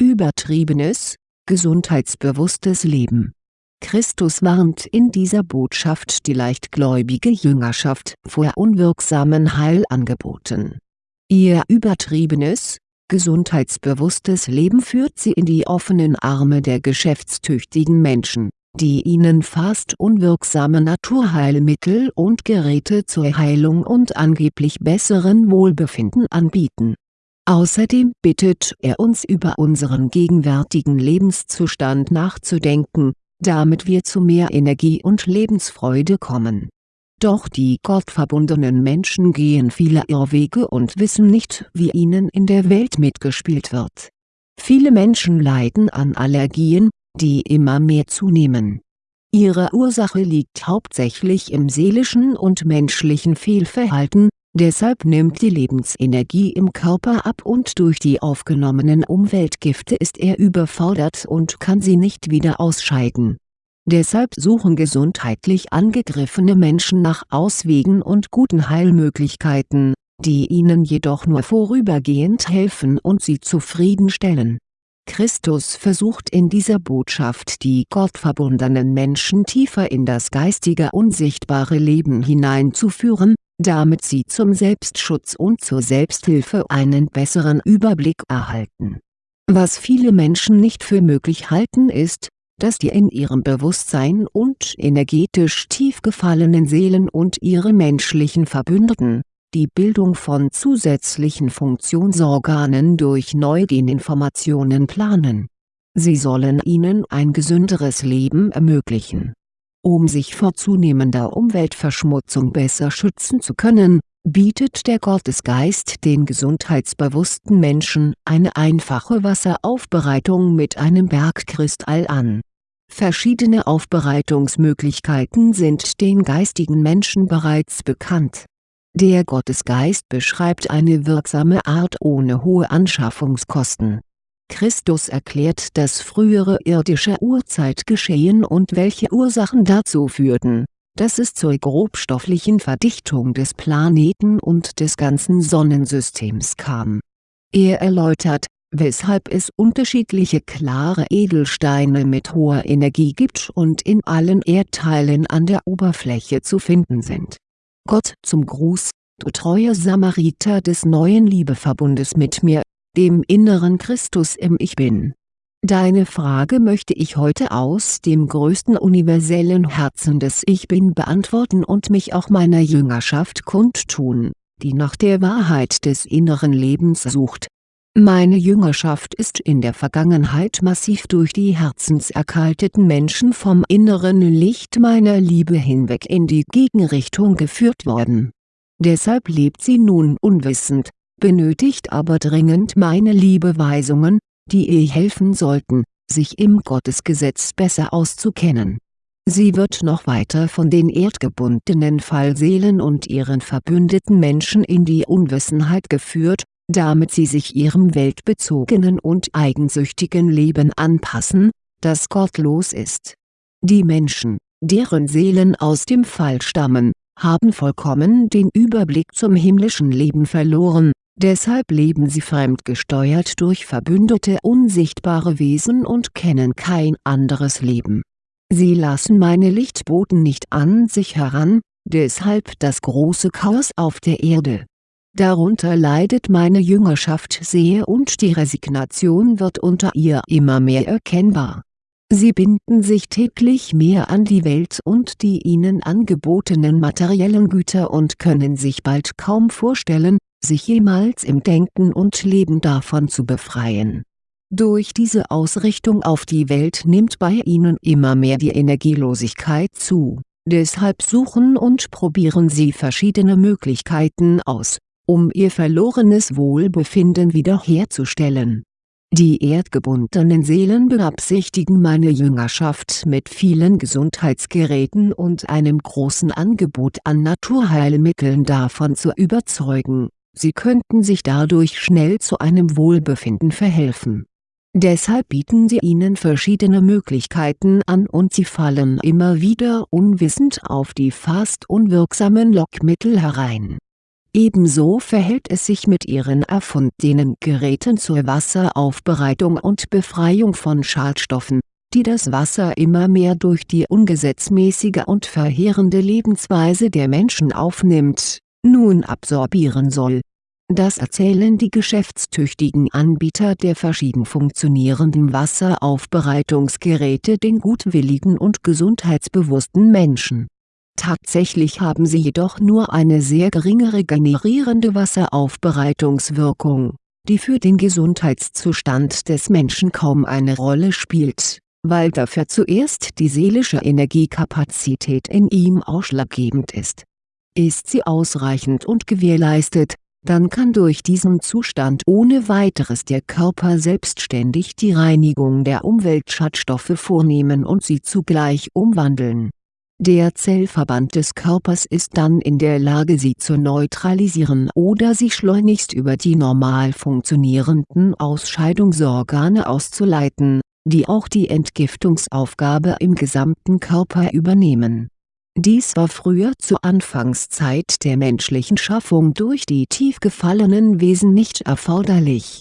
Übertriebenes, gesundheitsbewusstes Leben Christus warnt in dieser Botschaft die leichtgläubige Jüngerschaft vor unwirksamen Heilangeboten. Ihr übertriebenes, gesundheitsbewusstes Leben führt sie in die offenen Arme der geschäftstüchtigen Menschen, die ihnen fast unwirksame Naturheilmittel und Geräte zur Heilung und angeblich besseren Wohlbefinden anbieten. Außerdem bittet er uns über unseren gegenwärtigen Lebenszustand nachzudenken, damit wir zu mehr Energie und Lebensfreude kommen. Doch die gottverbundenen Menschen gehen viele Irrwege und wissen nicht wie ihnen in der Welt mitgespielt wird. Viele Menschen leiden an Allergien, die immer mehr zunehmen. Ihre Ursache liegt hauptsächlich im seelischen und menschlichen Fehlverhalten, deshalb nimmt die Lebensenergie im Körper ab und durch die aufgenommenen Umweltgifte ist er überfordert und kann sie nicht wieder ausscheiden. Deshalb suchen gesundheitlich angegriffene Menschen nach Auswegen und guten Heilmöglichkeiten, die ihnen jedoch nur vorübergehend helfen und sie zufriedenstellen Christus versucht in dieser Botschaft die gottverbundenen Menschen tiefer in das geistige unsichtbare Leben hineinzuführen, damit sie zum Selbstschutz und zur Selbsthilfe einen besseren Überblick erhalten. Was viele Menschen nicht für möglich halten ist, dass die in ihrem Bewusstsein und energetisch tief gefallenen Seelen und ihre menschlichen Verbündeten, die Bildung von zusätzlichen Funktionsorganen durch Neugeninformationen planen. Sie sollen ihnen ein gesünderes Leben ermöglichen. Um sich vor zunehmender Umweltverschmutzung besser schützen zu können, bietet der Gottesgeist den gesundheitsbewussten Menschen eine einfache Wasseraufbereitung mit einem Bergkristall an. Verschiedene Aufbereitungsmöglichkeiten sind den geistigen Menschen bereits bekannt der Gottesgeist beschreibt eine wirksame Art ohne hohe Anschaffungskosten. Christus erklärt das frühere irdische Urzeitgeschehen und welche Ursachen dazu führten, dass es zur grobstofflichen Verdichtung des Planeten und des ganzen Sonnensystems kam. Er erläutert, weshalb es unterschiedliche klare Edelsteine mit hoher Energie gibt und in allen Erdteilen an der Oberfläche zu finden sind Gott zum Gruß, du treuer Samariter des neuen Liebeverbundes mit mir, dem inneren Christus im Ich Bin. Deine Frage möchte ich heute aus dem größten universellen Herzen des Ich Bin beantworten und mich auch meiner Jüngerschaft kundtun, die nach der Wahrheit des inneren Lebens sucht. Meine Jüngerschaft ist in der Vergangenheit massiv durch die herzenserkalteten Menschen vom inneren Licht meiner Liebe hinweg in die Gegenrichtung geführt worden. Deshalb lebt sie nun unwissend, benötigt aber dringend meine Liebeweisungen, die ihr helfen sollten, sich im Gottesgesetz besser auszukennen. Sie wird noch weiter von den erdgebundenen Fallseelen und ihren verbündeten Menschen in die Unwissenheit geführt, damit sie sich ihrem weltbezogenen und eigensüchtigen Leben anpassen, das gottlos ist. Die Menschen, deren Seelen aus dem Fall stammen, haben vollkommen den Überblick zum himmlischen Leben verloren, deshalb leben sie fremdgesteuert durch verbündete unsichtbare Wesen und kennen kein anderes Leben. Sie lassen meine Lichtboten nicht an sich heran, deshalb das große Chaos auf der Erde Darunter leidet meine Jüngerschaft sehr und die Resignation wird unter ihr immer mehr erkennbar. Sie binden sich täglich mehr an die Welt und die ihnen angebotenen materiellen Güter und können sich bald kaum vorstellen, sich jemals im Denken und Leben davon zu befreien. Durch diese Ausrichtung auf die Welt nimmt bei ihnen immer mehr die Energielosigkeit zu, deshalb suchen und probieren sie verschiedene Möglichkeiten aus um ihr verlorenes Wohlbefinden wiederherzustellen. Die erdgebundenen Seelen beabsichtigen meine Jüngerschaft mit vielen Gesundheitsgeräten und einem großen Angebot an Naturheilmitteln davon zu überzeugen, sie könnten sich dadurch schnell zu einem Wohlbefinden verhelfen. Deshalb bieten sie ihnen verschiedene Möglichkeiten an und sie fallen immer wieder unwissend auf die fast unwirksamen Lockmittel herein Ebenso verhält es sich mit ihren erfundenen Geräten zur Wasseraufbereitung und Befreiung von Schadstoffen, die das Wasser immer mehr durch die ungesetzmäßige und verheerende Lebensweise der Menschen aufnimmt, nun absorbieren soll. Das erzählen die geschäftstüchtigen Anbieter der verschieden funktionierenden Wasseraufbereitungsgeräte den gutwilligen und gesundheitsbewussten Menschen Tatsächlich haben sie jedoch nur eine sehr geringe regenerierende Wasseraufbereitungswirkung, die für den Gesundheitszustand des Menschen kaum eine Rolle spielt, weil dafür zuerst die seelische Energiekapazität in ihm ausschlaggebend ist. Ist sie ausreichend und gewährleistet, dann kann durch diesen Zustand ohne weiteres der Körper selbstständig die Reinigung der Umweltschadstoffe vornehmen und sie zugleich umwandeln der Zellverband des Körpers ist dann in der Lage sie zu neutralisieren oder sie schleunigst über die normal funktionierenden Ausscheidungsorgane auszuleiten, die auch die Entgiftungsaufgabe im gesamten Körper übernehmen. Dies war früher zur Anfangszeit der menschlichen Schaffung durch die tief gefallenen Wesen nicht erforderlich.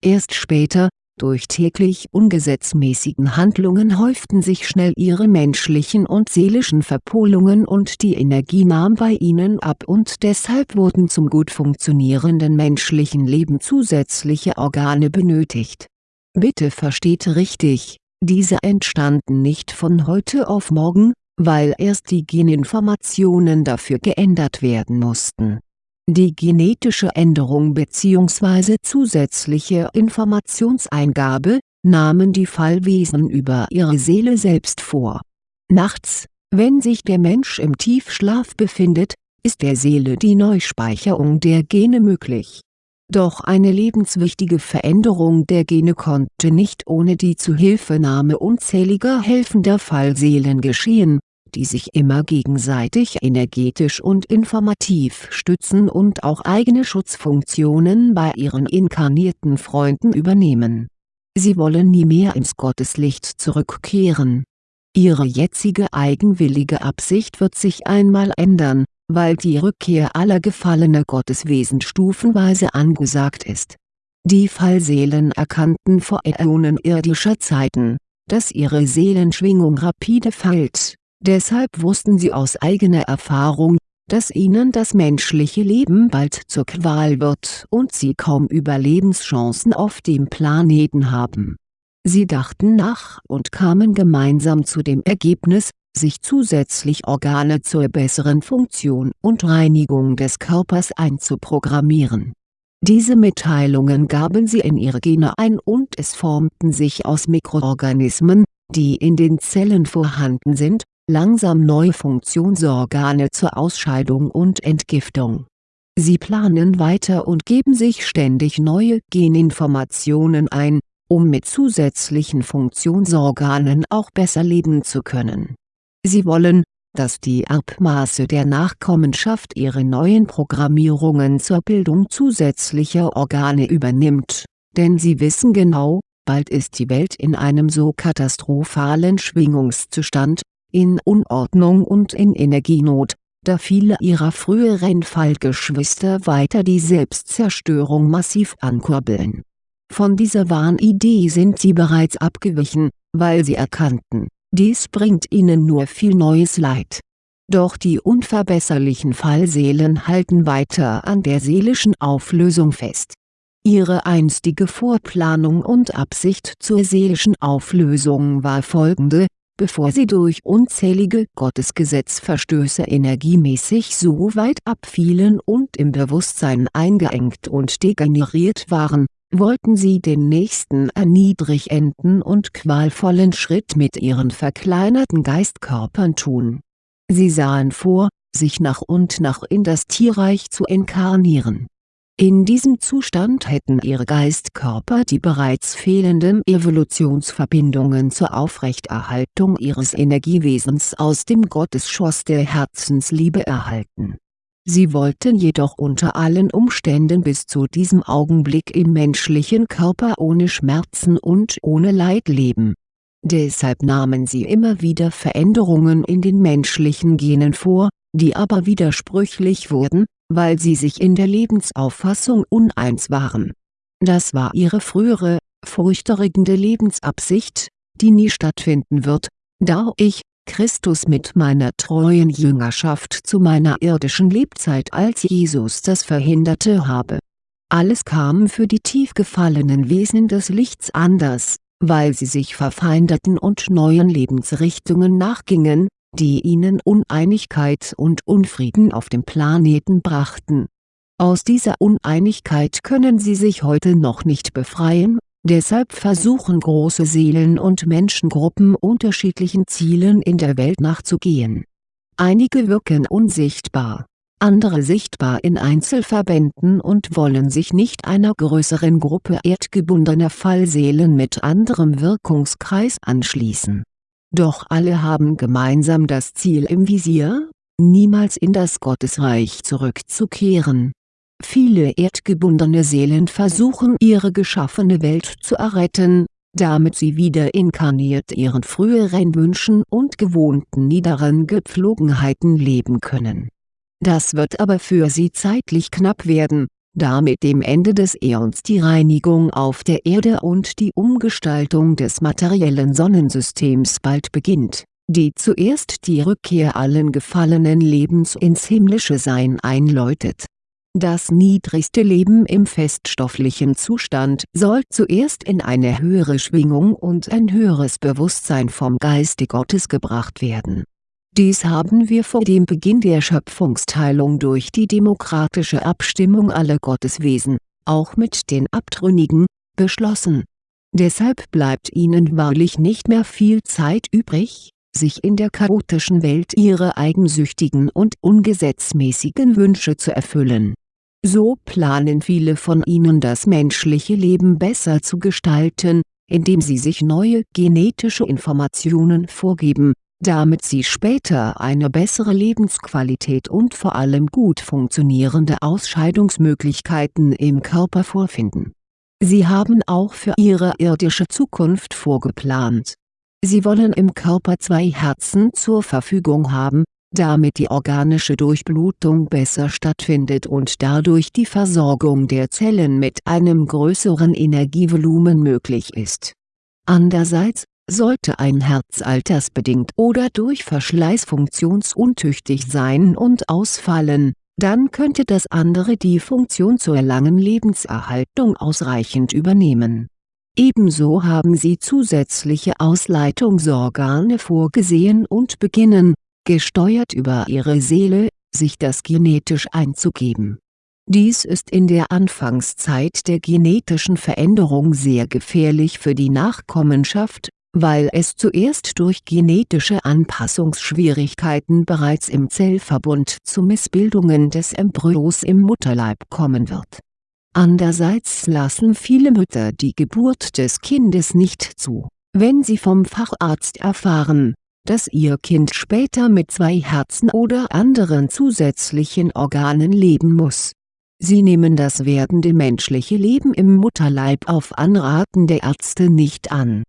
Erst später, durch täglich ungesetzmäßigen Handlungen häuften sich schnell ihre menschlichen und seelischen Verpolungen und die Energie nahm bei ihnen ab und deshalb wurden zum gut funktionierenden menschlichen Leben zusätzliche Organe benötigt. Bitte versteht richtig, diese entstanden nicht von heute auf morgen, weil erst die Geninformationen dafür geändert werden mussten die genetische Änderung bzw. zusätzliche Informationseingabe, nahmen die Fallwesen über ihre Seele selbst vor. Nachts, wenn sich der Mensch im Tiefschlaf befindet, ist der Seele die Neuspeicherung der Gene möglich. Doch eine lebenswichtige Veränderung der Gene konnte nicht ohne die Zuhilfenahme unzähliger helfender Fallseelen geschehen die sich immer gegenseitig energetisch und informativ stützen und auch eigene Schutzfunktionen bei ihren inkarnierten Freunden übernehmen. Sie wollen nie mehr ins Gotteslicht zurückkehren. Ihre jetzige eigenwillige Absicht wird sich einmal ändern, weil die Rückkehr aller gefallener Gotteswesen stufenweise angesagt ist. Die Fallseelen erkannten vor Äonen irdischer Zeiten, dass ihre Seelenschwingung rapide fällt Deshalb wussten sie aus eigener Erfahrung, dass ihnen das menschliche Leben bald zur Qual wird und sie kaum Überlebenschancen auf dem Planeten haben. Sie dachten nach und kamen gemeinsam zu dem Ergebnis, sich zusätzlich Organe zur besseren Funktion und Reinigung des Körpers einzuprogrammieren. Diese Mitteilungen gaben sie in ihre Gene ein und es formten sich aus Mikroorganismen, die in den Zellen vorhanden sind, langsam neue Funktionsorgane zur Ausscheidung und Entgiftung. Sie planen weiter und geben sich ständig neue Geninformationen ein, um mit zusätzlichen Funktionsorganen auch besser leben zu können. Sie wollen, dass die Erbmaße der Nachkommenschaft ihre neuen Programmierungen zur Bildung zusätzlicher Organe übernimmt, denn sie wissen genau, bald ist die Welt in einem so katastrophalen Schwingungszustand, in Unordnung und in Energienot, da viele ihrer früheren Fallgeschwister weiter die Selbstzerstörung massiv ankurbeln. Von dieser Wahnidee sind sie bereits abgewichen, weil sie erkannten, dies bringt ihnen nur viel neues Leid. Doch die unverbesserlichen Fallseelen halten weiter an der seelischen Auflösung fest. Ihre einstige Vorplanung und Absicht zur seelischen Auflösung war folgende, bevor sie durch unzählige Gottesgesetzverstöße energiemäßig so weit abfielen und im Bewusstsein eingeengt und degeneriert waren, wollten sie den nächsten erniedrigenden und qualvollen Schritt mit ihren verkleinerten Geistkörpern tun. Sie sahen vor, sich nach und nach in das Tierreich zu inkarnieren in diesem Zustand hätten ihre Geistkörper die bereits fehlenden Evolutionsverbindungen zur Aufrechterhaltung ihres Energiewesens aus dem Gottesschoss der Herzensliebe erhalten. Sie wollten jedoch unter allen Umständen bis zu diesem Augenblick im menschlichen Körper ohne Schmerzen und ohne Leid leben. Deshalb nahmen sie immer wieder Veränderungen in den menschlichen Genen vor, die aber widersprüchlich wurden, weil sie sich in der Lebensauffassung uneins waren. Das war ihre frühere, furchterregende Lebensabsicht, die nie stattfinden wird, da ich, Christus mit meiner treuen Jüngerschaft zu meiner irdischen Lebzeit als Jesus das verhinderte habe. Alles kam für die tief gefallenen Wesen des Lichts anders, weil sie sich verfeindeten und neuen Lebensrichtungen nachgingen, die ihnen Uneinigkeit und Unfrieden auf dem Planeten brachten. Aus dieser Uneinigkeit können sie sich heute noch nicht befreien, deshalb versuchen große Seelen und Menschengruppen unterschiedlichen Zielen in der Welt nachzugehen. Einige wirken unsichtbar, andere sichtbar in Einzelverbänden und wollen sich nicht einer größeren Gruppe erdgebundener Fallseelen mit anderem Wirkungskreis anschließen doch alle haben gemeinsam das Ziel im Visier, niemals in das Gottesreich zurückzukehren. Viele erdgebundene Seelen versuchen ihre geschaffene Welt zu erretten, damit sie wieder inkarniert ihren früheren Wünschen und gewohnten niederen Gepflogenheiten leben können. Das wird aber für sie zeitlich knapp werden, da mit dem Ende des Äons die Reinigung auf der Erde und die Umgestaltung des materiellen Sonnensystems bald beginnt, die zuerst die Rückkehr allen gefallenen Lebens ins himmlische Sein einläutet. Das niedrigste Leben im feststofflichen Zustand soll zuerst in eine höhere Schwingung und ein höheres Bewusstsein vom Geiste Gottes gebracht werden dies haben wir vor dem Beginn der Schöpfungsteilung durch die demokratische Abstimmung aller Gotteswesen, auch mit den Abtrünnigen, beschlossen. Deshalb bleibt ihnen wahrlich nicht mehr viel Zeit übrig, sich in der chaotischen Welt ihre eigensüchtigen und ungesetzmäßigen Wünsche zu erfüllen. So planen viele von ihnen das menschliche Leben besser zu gestalten, indem sie sich neue genetische Informationen vorgeben damit sie später eine bessere Lebensqualität und vor allem gut funktionierende Ausscheidungsmöglichkeiten im Körper vorfinden. Sie haben auch für ihre irdische Zukunft vorgeplant. Sie wollen im Körper zwei Herzen zur Verfügung haben, damit die organische Durchblutung besser stattfindet und dadurch die Versorgung der Zellen mit einem größeren Energievolumen möglich ist. Andererseits, sollte ein Herz altersbedingt oder durch Verschleiß funktionsuntüchtig sein und ausfallen, dann könnte das andere die Funktion zur langen Lebenserhaltung ausreichend übernehmen. Ebenso haben sie zusätzliche Ausleitungsorgane vorgesehen und beginnen, gesteuert über ihre Seele, sich das genetisch einzugeben dies ist in der Anfangszeit der genetischen Veränderung sehr gefährlich für die Nachkommenschaft, weil es zuerst durch genetische Anpassungsschwierigkeiten bereits im Zellverbund zu Missbildungen des Embryos im Mutterleib kommen wird. Andererseits lassen viele Mütter die Geburt des Kindes nicht zu, wenn sie vom Facharzt erfahren, dass ihr Kind später mit zwei Herzen oder anderen zusätzlichen Organen leben muss. Sie nehmen das werdende menschliche Leben im Mutterleib auf Anraten der Ärzte nicht an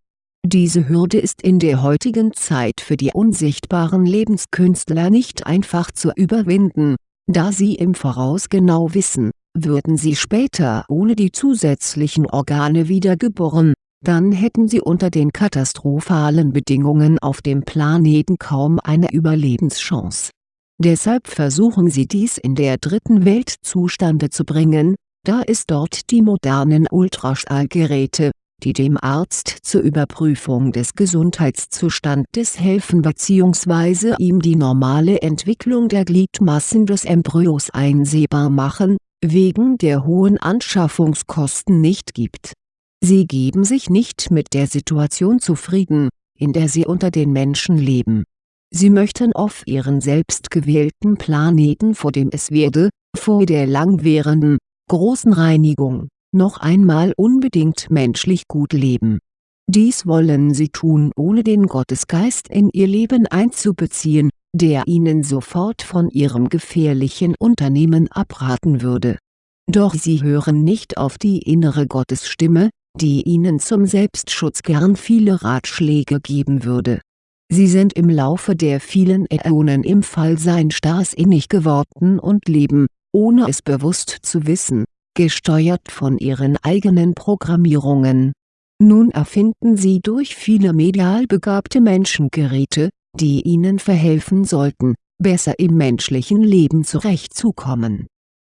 diese Hürde ist in der heutigen Zeit für die unsichtbaren Lebenskünstler nicht einfach zu überwinden, da sie im Voraus genau wissen, würden sie später ohne die zusätzlichen Organe wiedergeboren, dann hätten sie unter den katastrophalen Bedingungen auf dem Planeten kaum eine Überlebenschance. Deshalb versuchen sie dies in der dritten Welt zustande zu bringen, da es dort die modernen Ultraschallgeräte, die dem Arzt zur Überprüfung des Gesundheitszustandes helfen bzw. ihm die normale Entwicklung der Gliedmassen des Embryos einsehbar machen, wegen der hohen Anschaffungskosten nicht gibt. Sie geben sich nicht mit der Situation zufrieden, in der sie unter den Menschen leben. Sie möchten auf ihren selbstgewählten Planeten vor dem es werde, vor der langwährenden, großen Reinigung noch einmal unbedingt menschlich gut leben. Dies wollen sie tun ohne den Gottesgeist in ihr Leben einzubeziehen, der ihnen sofort von ihrem gefährlichen Unternehmen abraten würde. Doch sie hören nicht auf die innere Gottesstimme, die ihnen zum Selbstschutz gern viele Ratschläge geben würde. Sie sind im Laufe der vielen Äonen im Fallsein starrsinnig geworden und leben, ohne es bewusst zu wissen, gesteuert von ihren eigenen Programmierungen. Nun erfinden sie durch viele medial begabte Menschen Geräte, die ihnen verhelfen sollten, besser im menschlichen Leben zurechtzukommen.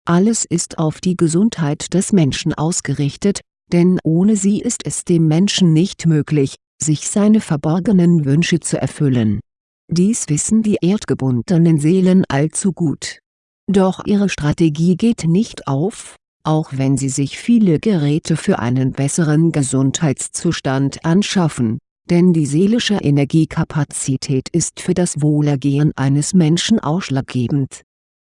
Alles ist auf die Gesundheit des Menschen ausgerichtet, denn ohne sie ist es dem Menschen nicht möglich, sich seine verborgenen Wünsche zu erfüllen. Dies wissen die erdgebundenen Seelen allzu gut. Doch ihre Strategie geht nicht auf, auch wenn sie sich viele Geräte für einen besseren Gesundheitszustand anschaffen, denn die seelische Energiekapazität ist für das Wohlergehen eines Menschen ausschlaggebend.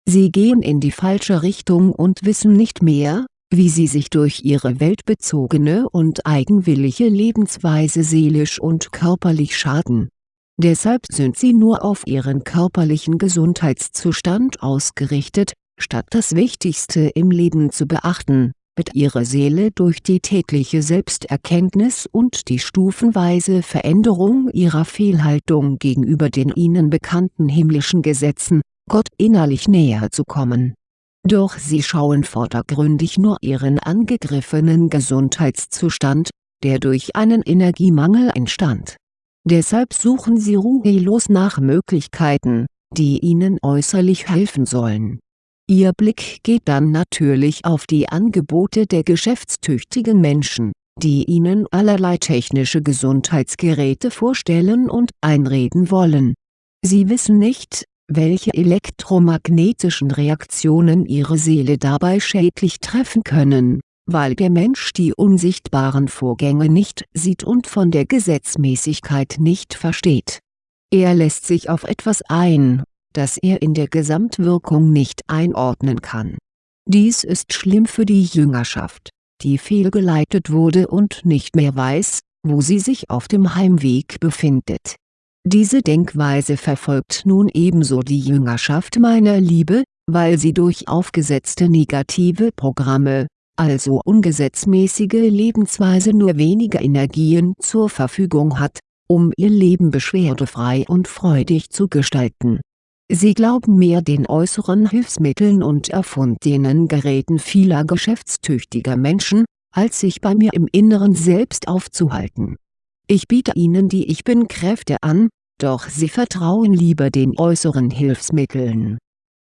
Sie gehen in die falsche Richtung und wissen nicht mehr, wie sie sich durch ihre weltbezogene und eigenwillige Lebensweise seelisch und körperlich schaden. Deshalb sind sie nur auf ihren körperlichen Gesundheitszustand ausgerichtet, statt das Wichtigste im Leben zu beachten, mit ihrer Seele durch die tägliche Selbsterkenntnis und die stufenweise Veränderung ihrer Fehlhaltung gegenüber den ihnen bekannten himmlischen Gesetzen, Gott innerlich näher zu kommen doch sie schauen vordergründig nur ihren angegriffenen Gesundheitszustand, der durch einen Energiemangel entstand. Deshalb suchen sie ruhelos nach Möglichkeiten, die ihnen äußerlich helfen sollen. Ihr Blick geht dann natürlich auf die Angebote der geschäftstüchtigen Menschen, die ihnen allerlei technische Gesundheitsgeräte vorstellen und einreden wollen. Sie wissen nicht, welche elektromagnetischen Reaktionen ihre Seele dabei schädlich treffen können, weil der Mensch die unsichtbaren Vorgänge nicht sieht und von der Gesetzmäßigkeit nicht versteht. Er lässt sich auf etwas ein, das er in der Gesamtwirkung nicht einordnen kann. Dies ist schlimm für die Jüngerschaft, die fehlgeleitet wurde und nicht mehr weiß, wo sie sich auf dem Heimweg befindet diese Denkweise verfolgt nun ebenso die Jüngerschaft meiner Liebe, weil sie durch aufgesetzte negative Programme, also ungesetzmäßige Lebensweise nur wenige Energien zur Verfügung hat, um ihr Leben beschwerdefrei und freudig zu gestalten. Sie glauben mehr den äußeren Hilfsmitteln und erfundenen Geräten vieler geschäftstüchtiger Menschen, als sich bei mir im Inneren selbst aufzuhalten ich biete ihnen die Ich Bin-Kräfte an, doch sie vertrauen lieber den äußeren Hilfsmitteln.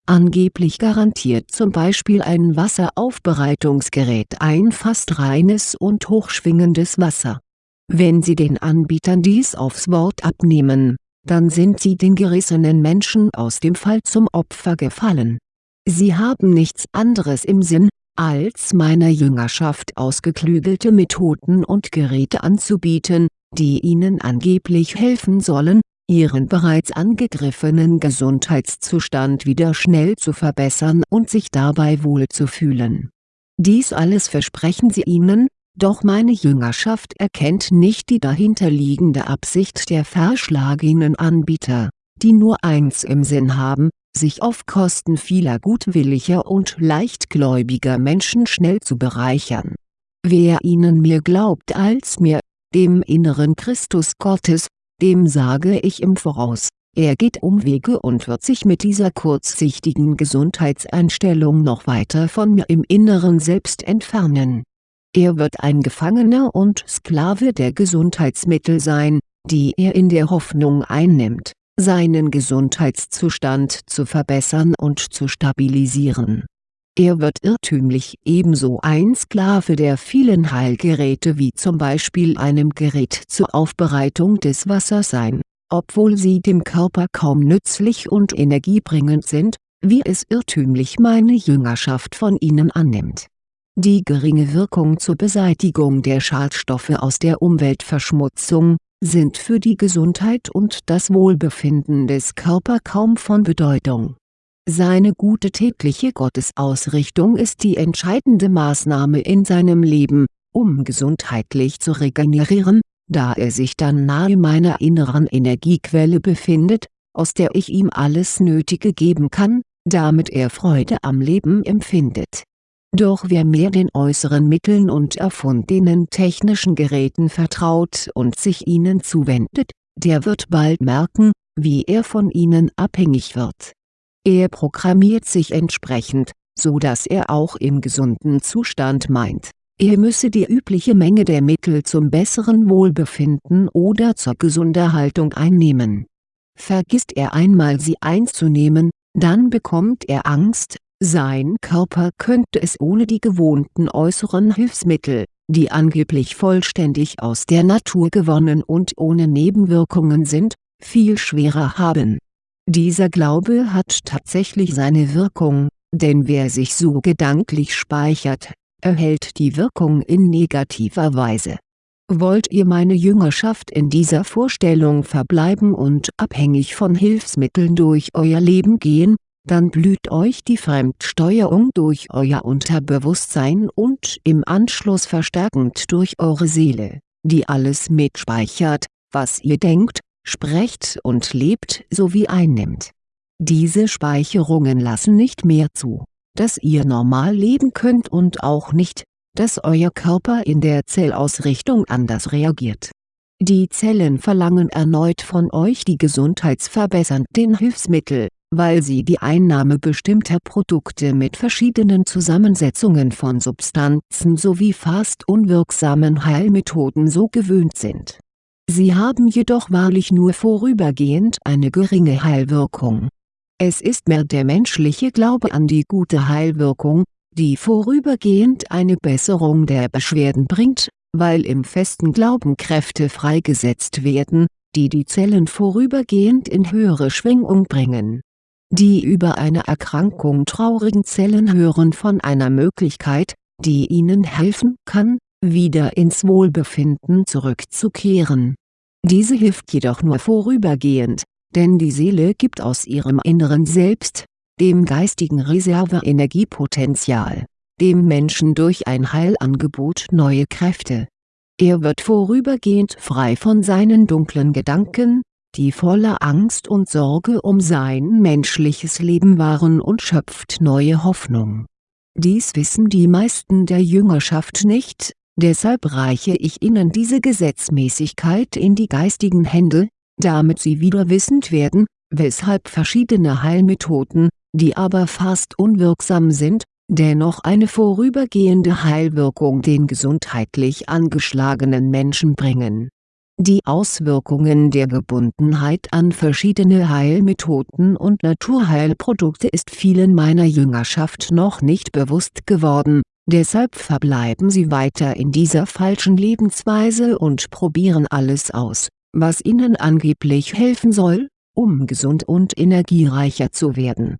Angeblich garantiert zum Beispiel ein Wasseraufbereitungsgerät ein fast reines und hochschwingendes Wasser. Wenn Sie den Anbietern dies aufs Wort abnehmen, dann sind Sie den gerissenen Menschen aus dem Fall zum Opfer gefallen. Sie haben nichts anderes im Sinn, als meiner Jüngerschaft ausgeklügelte Methoden und Geräte anzubieten, die ihnen angeblich helfen sollen, ihren bereits angegriffenen Gesundheitszustand wieder schnell zu verbessern und sich dabei wohlzufühlen. Dies alles versprechen sie ihnen, doch meine Jüngerschaft erkennt nicht die dahinterliegende Absicht der verschlagenen Anbieter, die nur eins im Sinn haben, sich auf Kosten vieler gutwilliger und leichtgläubiger Menschen schnell zu bereichern. Wer ihnen mehr glaubt als mir, dem inneren Christus Gottes, dem sage ich im Voraus, er geht Umwege und wird sich mit dieser kurzsichtigen Gesundheitseinstellung noch weiter von mir im Inneren Selbst entfernen. Er wird ein Gefangener und Sklave der Gesundheitsmittel sein, die er in der Hoffnung einnimmt, seinen Gesundheitszustand zu verbessern und zu stabilisieren er wird irrtümlich ebenso ein Sklave der vielen Heilgeräte wie zum Beispiel einem Gerät zur Aufbereitung des Wassers sein, obwohl sie dem Körper kaum nützlich und energiebringend sind, wie es irrtümlich meine Jüngerschaft von ihnen annimmt. Die geringe Wirkung zur Beseitigung der Schadstoffe aus der Umweltverschmutzung, sind für die Gesundheit und das Wohlbefinden des Körpers kaum von Bedeutung seine gute tägliche Gottesausrichtung ist die entscheidende Maßnahme in seinem Leben, um gesundheitlich zu regenerieren, da er sich dann nahe meiner inneren Energiequelle befindet, aus der ich ihm alles Nötige geben kann, damit er Freude am Leben empfindet. Doch wer mehr den äußeren Mitteln und erfundenen technischen Geräten vertraut und sich ihnen zuwendet, der wird bald merken, wie er von ihnen abhängig wird er programmiert sich entsprechend, so dass er auch im gesunden Zustand meint, er müsse die übliche Menge der Mittel zum besseren Wohlbefinden oder zur Gesunderhaltung einnehmen. Vergisst er einmal sie einzunehmen, dann bekommt er Angst, sein Körper könnte es ohne die gewohnten äußeren Hilfsmittel, die angeblich vollständig aus der Natur gewonnen und ohne Nebenwirkungen sind, viel schwerer haben. Dieser Glaube hat tatsächlich seine Wirkung, denn wer sich so gedanklich speichert, erhält die Wirkung in negativer Weise. Wollt ihr meine Jüngerschaft in dieser Vorstellung verbleiben und abhängig von Hilfsmitteln durch euer Leben gehen, dann blüht euch die Fremdsteuerung durch euer Unterbewusstsein und im Anschluss verstärkend durch eure Seele, die alles mitspeichert, was ihr denkt, sprecht und lebt sowie einnimmt. Diese Speicherungen lassen nicht mehr zu, dass ihr normal leben könnt und auch nicht, dass euer Körper in der Zellausrichtung anders reagiert. Die Zellen verlangen erneut von euch die gesundheitsverbessernden Hilfsmittel, weil sie die Einnahme bestimmter Produkte mit verschiedenen Zusammensetzungen von Substanzen sowie fast unwirksamen Heilmethoden so gewöhnt sind. Sie haben jedoch wahrlich nur vorübergehend eine geringe Heilwirkung. Es ist mehr der menschliche Glaube an die gute Heilwirkung, die vorübergehend eine Besserung der Beschwerden bringt, weil im festen Glauben Kräfte freigesetzt werden, die die Zellen vorübergehend in höhere Schwingung bringen die über eine Erkrankung traurigen Zellen hören von einer Möglichkeit, die ihnen helfen kann, wieder ins Wohlbefinden zurückzukehren. Diese hilft jedoch nur vorübergehend, denn die Seele gibt aus ihrem inneren Selbst, dem geistigen Reserve-Energiepotenzial, dem Menschen durch ein Heilangebot neue Kräfte. Er wird vorübergehend frei von seinen dunklen Gedanken, die voller Angst und Sorge um sein menschliches Leben waren und schöpft neue Hoffnung. Dies wissen die meisten der Jüngerschaft nicht, deshalb reiche ich ihnen diese Gesetzmäßigkeit in die geistigen Hände, damit sie wieder wissend werden, weshalb verschiedene Heilmethoden, die aber fast unwirksam sind, dennoch eine vorübergehende Heilwirkung den gesundheitlich angeschlagenen Menschen bringen die Auswirkungen der Gebundenheit an verschiedene Heilmethoden und Naturheilprodukte ist vielen meiner Jüngerschaft noch nicht bewusst geworden, deshalb verbleiben sie weiter in dieser falschen Lebensweise und probieren alles aus, was ihnen angeblich helfen soll, um gesund und energiereicher zu werden.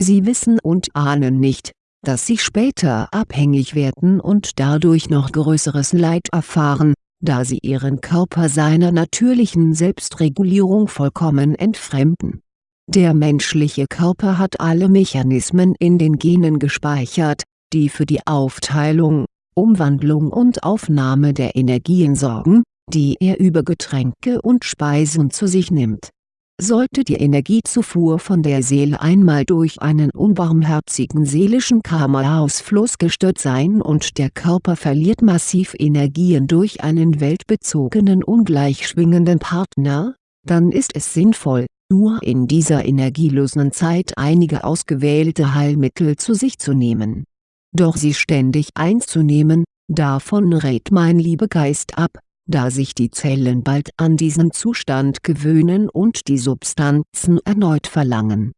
Sie wissen und ahnen nicht, dass sie später abhängig werden und dadurch noch größeres Leid erfahren, da sie ihren Körper seiner natürlichen Selbstregulierung vollkommen entfremden. Der menschliche Körper hat alle Mechanismen in den Genen gespeichert, die für die Aufteilung, Umwandlung und Aufnahme der Energien sorgen, die er über Getränke und Speisen zu sich nimmt sollte die Energiezufuhr von der Seele einmal durch einen unbarmherzigen seelischen Karma-Ausfluss gestört sein und der Körper verliert massiv Energien durch einen weltbezogenen ungleich schwingenden Partner, dann ist es sinnvoll, nur in dieser energielosen Zeit einige ausgewählte Heilmittel zu sich zu nehmen. Doch sie ständig einzunehmen, davon rät mein Liebegeist ab, da sich die Zellen bald an diesen Zustand gewöhnen und die Substanzen erneut verlangen.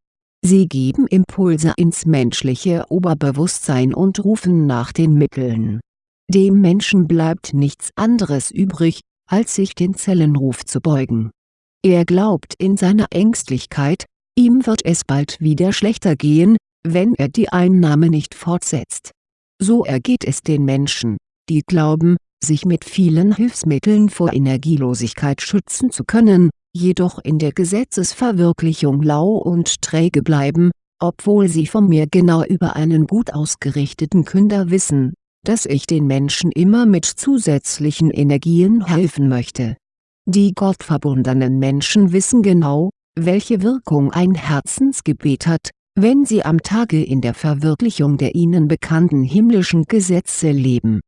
Sie geben Impulse ins menschliche Oberbewusstsein und rufen nach den Mitteln. Dem Menschen bleibt nichts anderes übrig, als sich den Zellenruf zu beugen. Er glaubt in seiner Ängstlichkeit, ihm wird es bald wieder schlechter gehen, wenn er die Einnahme nicht fortsetzt. So ergeht es den Menschen, die glauben, sich mit vielen Hilfsmitteln vor Energielosigkeit schützen zu können, jedoch in der Gesetzesverwirklichung lau und träge bleiben, obwohl sie von mir genau über einen gut ausgerichteten Künder wissen, dass ich den Menschen immer mit zusätzlichen Energien helfen möchte. Die gottverbundenen Menschen wissen genau, welche Wirkung ein Herzensgebet hat, wenn sie am Tage in der Verwirklichung der ihnen bekannten himmlischen Gesetze leben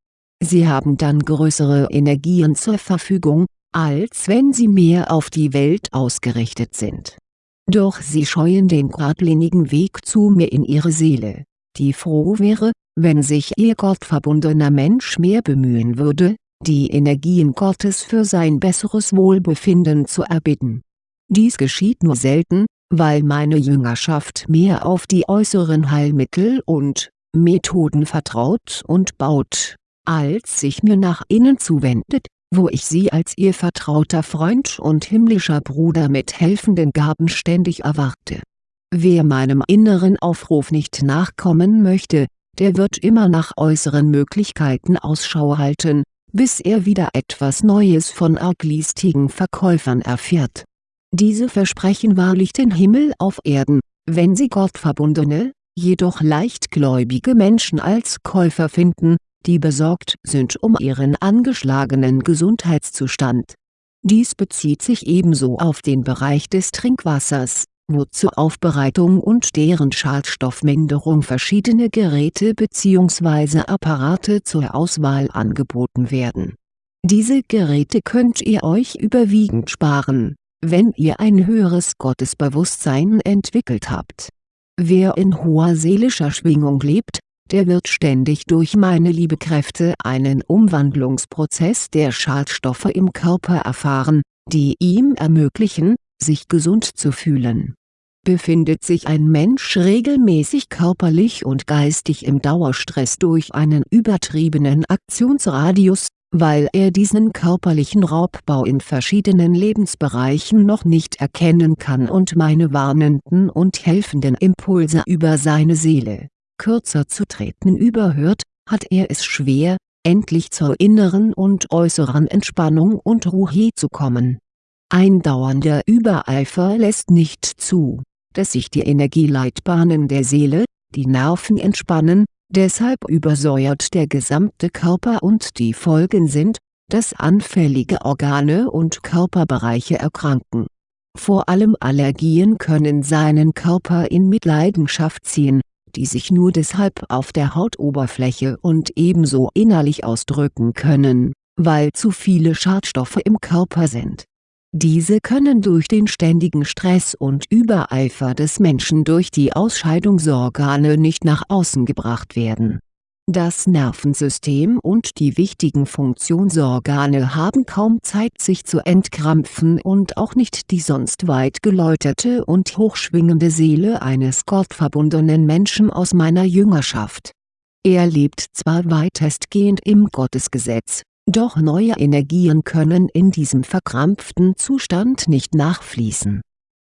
Sie haben dann größere Energien zur Verfügung, als wenn sie mehr auf die Welt ausgerichtet sind. Doch sie scheuen den geradlinigen Weg zu mir in ihre Seele. die froh wäre, wenn sich ihr gottverbundener Mensch mehr bemühen würde, die Energien Gottes für sein besseres Wohlbefinden zu erbitten. Dies geschieht nur selten, weil meine Jüngerschaft mehr auf die äußeren Heilmittel und Methoden vertraut und baut, als sich mir nach innen zuwendet, wo ich sie als ihr vertrauter Freund und himmlischer Bruder mit helfenden Gaben ständig erwarte. Wer meinem inneren Aufruf nicht nachkommen möchte, der wird immer nach äußeren Möglichkeiten Ausschau halten, bis er wieder etwas Neues von arglistigen Verkäufern erfährt. Diese versprechen wahrlich den Himmel auf Erden, wenn sie gottverbundene, jedoch leichtgläubige Menschen als Käufer finden, die besorgt sind um ihren angeschlagenen Gesundheitszustand. Dies bezieht sich ebenso auf den Bereich des Trinkwassers, wo zur Aufbereitung und deren Schadstoffminderung verschiedene Geräte bzw. Apparate zur Auswahl angeboten werden. Diese Geräte könnt ihr euch überwiegend sparen, wenn ihr ein höheres Gottesbewusstsein entwickelt habt. Wer in hoher seelischer Schwingung lebt, der wird ständig durch meine Liebekräfte einen Umwandlungsprozess der Schadstoffe im Körper erfahren, die ihm ermöglichen, sich gesund zu fühlen. Befindet sich ein Mensch regelmäßig körperlich und geistig im Dauerstress durch einen übertriebenen Aktionsradius, weil er diesen körperlichen Raubbau in verschiedenen Lebensbereichen noch nicht erkennen kann und meine warnenden und helfenden Impulse über seine Seele, kürzer zu treten überhört, hat er es schwer, endlich zur inneren und äußeren Entspannung und Ruhe zu kommen ein dauernder Übereifer lässt nicht zu, dass sich die Energieleitbahnen der Seele, die Nerven entspannen, deshalb übersäuert der gesamte Körper und die Folgen sind, dass anfällige Organe und Körperbereiche erkranken. Vor allem Allergien können seinen Körper in Mitleidenschaft ziehen, die sich nur deshalb auf der Hautoberfläche und ebenso innerlich ausdrücken können, weil zu viele Schadstoffe im Körper sind diese können durch den ständigen Stress und Übereifer des Menschen durch die Ausscheidungsorgane nicht nach außen gebracht werden. Das Nervensystem und die wichtigen Funktionsorgane haben kaum Zeit sich zu entkrampfen und auch nicht die sonst weit geläuterte und hochschwingende Seele eines gottverbundenen Menschen aus meiner Jüngerschaft. Er lebt zwar weitestgehend im Gottesgesetz doch neue Energien können in diesem verkrampften Zustand nicht nachfließen.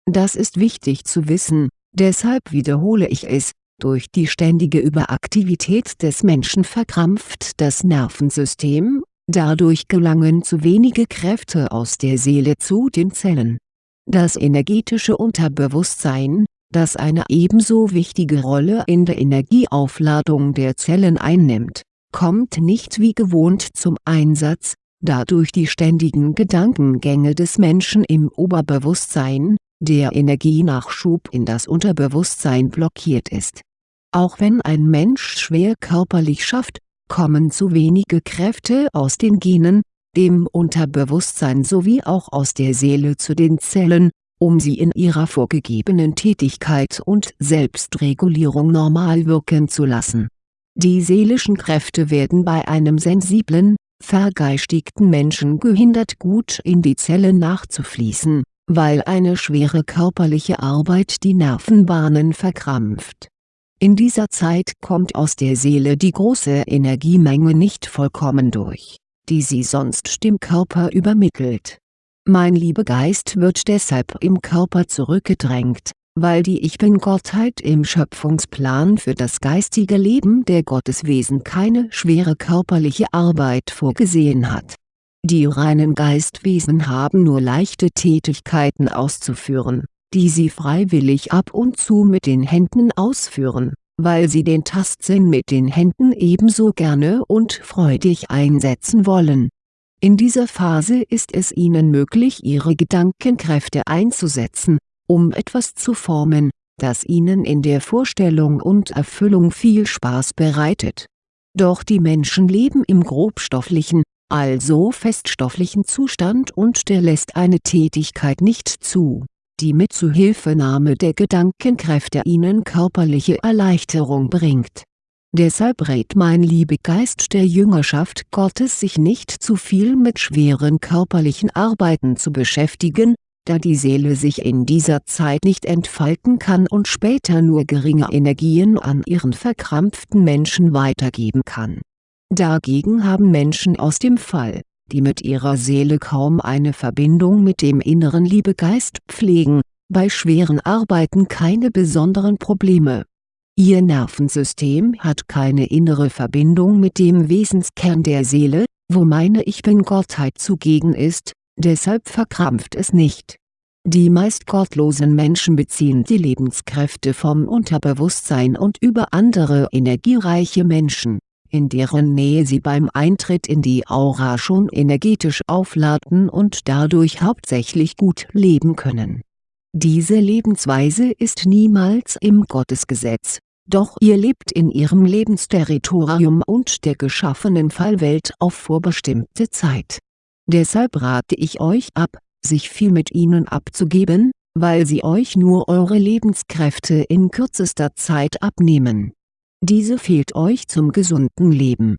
Das ist wichtig zu wissen, deshalb wiederhole ich es, durch die ständige Überaktivität des Menschen verkrampft das Nervensystem, dadurch gelangen zu wenige Kräfte aus der Seele zu den Zellen. Das energetische Unterbewusstsein, das eine ebenso wichtige Rolle in der Energieaufladung der Zellen einnimmt kommt nicht wie gewohnt zum Einsatz, da durch die ständigen Gedankengänge des Menschen im Oberbewusstsein, der Energienachschub in das Unterbewusstsein blockiert ist. Auch wenn ein Mensch schwer körperlich schafft, kommen zu wenige Kräfte aus den Genen, dem Unterbewusstsein sowie auch aus der Seele zu den Zellen, um sie in ihrer vorgegebenen Tätigkeit und Selbstregulierung normal wirken zu lassen die seelischen Kräfte werden bei einem sensiblen, vergeistigten Menschen gehindert gut in die Zelle nachzufließen, weil eine schwere körperliche Arbeit die Nervenbahnen verkrampft. In dieser Zeit kommt aus der Seele die große Energiemenge nicht vollkommen durch, die sie sonst dem Körper übermittelt. Mein Liebegeist wird deshalb im Körper zurückgedrängt, weil die Ich Bin-Gottheit im Schöpfungsplan für das geistige Leben der Gotteswesen keine schwere körperliche Arbeit vorgesehen hat. Die reinen Geistwesen haben nur leichte Tätigkeiten auszuführen, die sie freiwillig ab und zu mit den Händen ausführen, weil sie den Tastsinn mit den Händen ebenso gerne und freudig einsetzen wollen. In dieser Phase ist es ihnen möglich ihre Gedankenkräfte einzusetzen um etwas zu formen, das ihnen in der Vorstellung und Erfüllung viel Spaß bereitet. Doch die Menschen leben im grobstofflichen, also feststofflichen Zustand und der lässt eine Tätigkeit nicht zu, die mit Zuhilfenahme der Gedankenkräfte ihnen körperliche Erleichterung bringt. Deshalb rät mein Liebegeist der Jüngerschaft Gottes sich nicht zu viel mit schweren körperlichen Arbeiten zu beschäftigen, da die Seele sich in dieser Zeit nicht entfalten kann und später nur geringe Energien an ihren verkrampften Menschen weitergeben kann. Dagegen haben Menschen aus dem Fall, die mit ihrer Seele kaum eine Verbindung mit dem inneren Liebegeist pflegen, bei schweren Arbeiten keine besonderen Probleme. Ihr Nervensystem hat keine innere Verbindung mit dem Wesenskern der Seele, wo meine Ich Bin-Gottheit zugegen ist, deshalb verkrampft es nicht. Die meist gottlosen Menschen beziehen die Lebenskräfte vom Unterbewusstsein und über andere energiereiche Menschen, in deren Nähe sie beim Eintritt in die Aura schon energetisch aufladen und dadurch hauptsächlich gut leben können. Diese Lebensweise ist niemals im Gottesgesetz, doch ihr lebt in ihrem Lebensterritorium und der geschaffenen Fallwelt auf vorbestimmte Zeit Deshalb rate ich euch ab, sich viel mit ihnen abzugeben, weil sie euch nur eure Lebenskräfte in kürzester Zeit abnehmen. Diese fehlt euch zum gesunden Leben.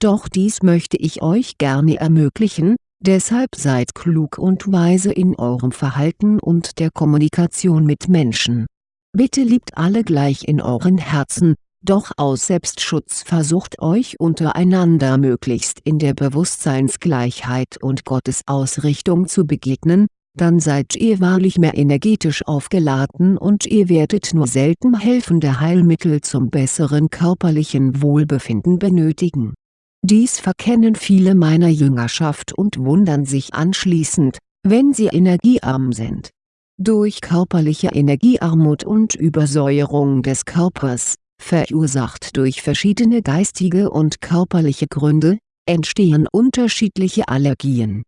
Doch dies möchte ich euch gerne ermöglichen, deshalb seid klug und weise in eurem Verhalten und der Kommunikation mit Menschen. Bitte liebt alle gleich in euren Herzen, doch aus Selbstschutz versucht euch untereinander möglichst in der Bewusstseinsgleichheit und Gottesausrichtung zu begegnen, dann seid ihr wahrlich mehr energetisch aufgeladen und ihr werdet nur selten helfende Heilmittel zum besseren körperlichen Wohlbefinden benötigen. Dies verkennen viele meiner Jüngerschaft und wundern sich anschließend, wenn sie energiearm sind. Durch körperliche Energiearmut und Übersäuerung des Körpers verursacht durch verschiedene geistige und körperliche Gründe, entstehen unterschiedliche Allergien.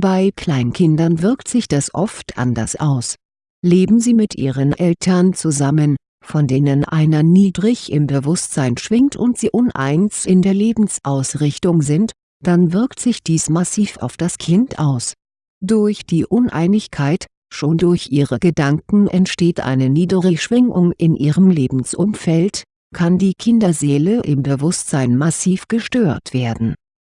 Bei Kleinkindern wirkt sich das oft anders aus. Leben sie mit ihren Eltern zusammen, von denen einer niedrig im Bewusstsein schwingt und sie uneins in der Lebensausrichtung sind, dann wirkt sich dies massiv auf das Kind aus. Durch die Uneinigkeit, schon durch ihre Gedanken entsteht eine niedere Schwingung in ihrem Lebensumfeld, kann die Kinderseele im Bewusstsein massiv gestört werden.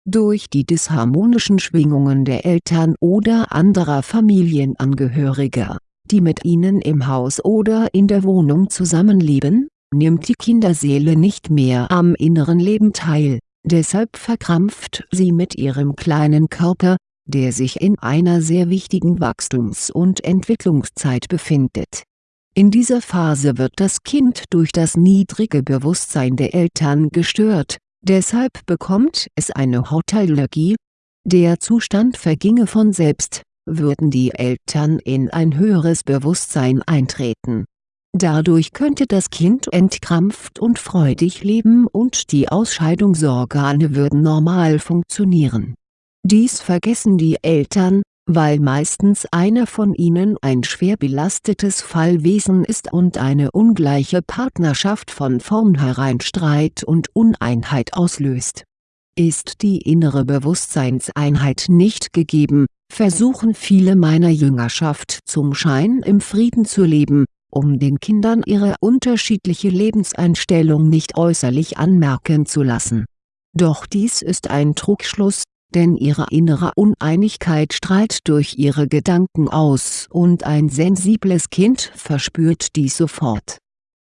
Durch die disharmonischen Schwingungen der Eltern oder anderer Familienangehöriger, die mit ihnen im Haus oder in der Wohnung zusammenleben, nimmt die Kinderseele nicht mehr am inneren Leben teil, deshalb verkrampft sie mit ihrem kleinen Körper, der sich in einer sehr wichtigen Wachstums- und Entwicklungszeit befindet. In dieser Phase wird das Kind durch das niedrige Bewusstsein der Eltern gestört, deshalb bekommt es eine Hautallergie. Der Zustand verginge von selbst, würden die Eltern in ein höheres Bewusstsein eintreten. Dadurch könnte das Kind entkrampft und freudig leben und die Ausscheidungsorgane würden normal funktionieren. Dies vergessen die Eltern, weil meistens einer von ihnen ein schwer belastetes Fallwesen ist und eine ungleiche Partnerschaft von vornherein Streit und Uneinheit auslöst. Ist die innere Bewusstseinseinheit nicht gegeben, versuchen viele meiner Jüngerschaft zum Schein im Frieden zu leben, um den Kindern ihre unterschiedliche Lebenseinstellung nicht äußerlich anmerken zu lassen. Doch dies ist ein Trugschluss, denn ihre innere Uneinigkeit strahlt durch ihre Gedanken aus und ein sensibles Kind verspürt dies sofort.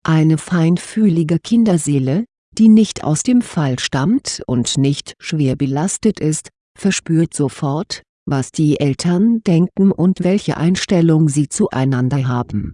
Eine feinfühlige Kinderseele, die nicht aus dem Fall stammt und nicht schwer belastet ist, verspürt sofort, was die Eltern denken und welche Einstellung sie zueinander haben.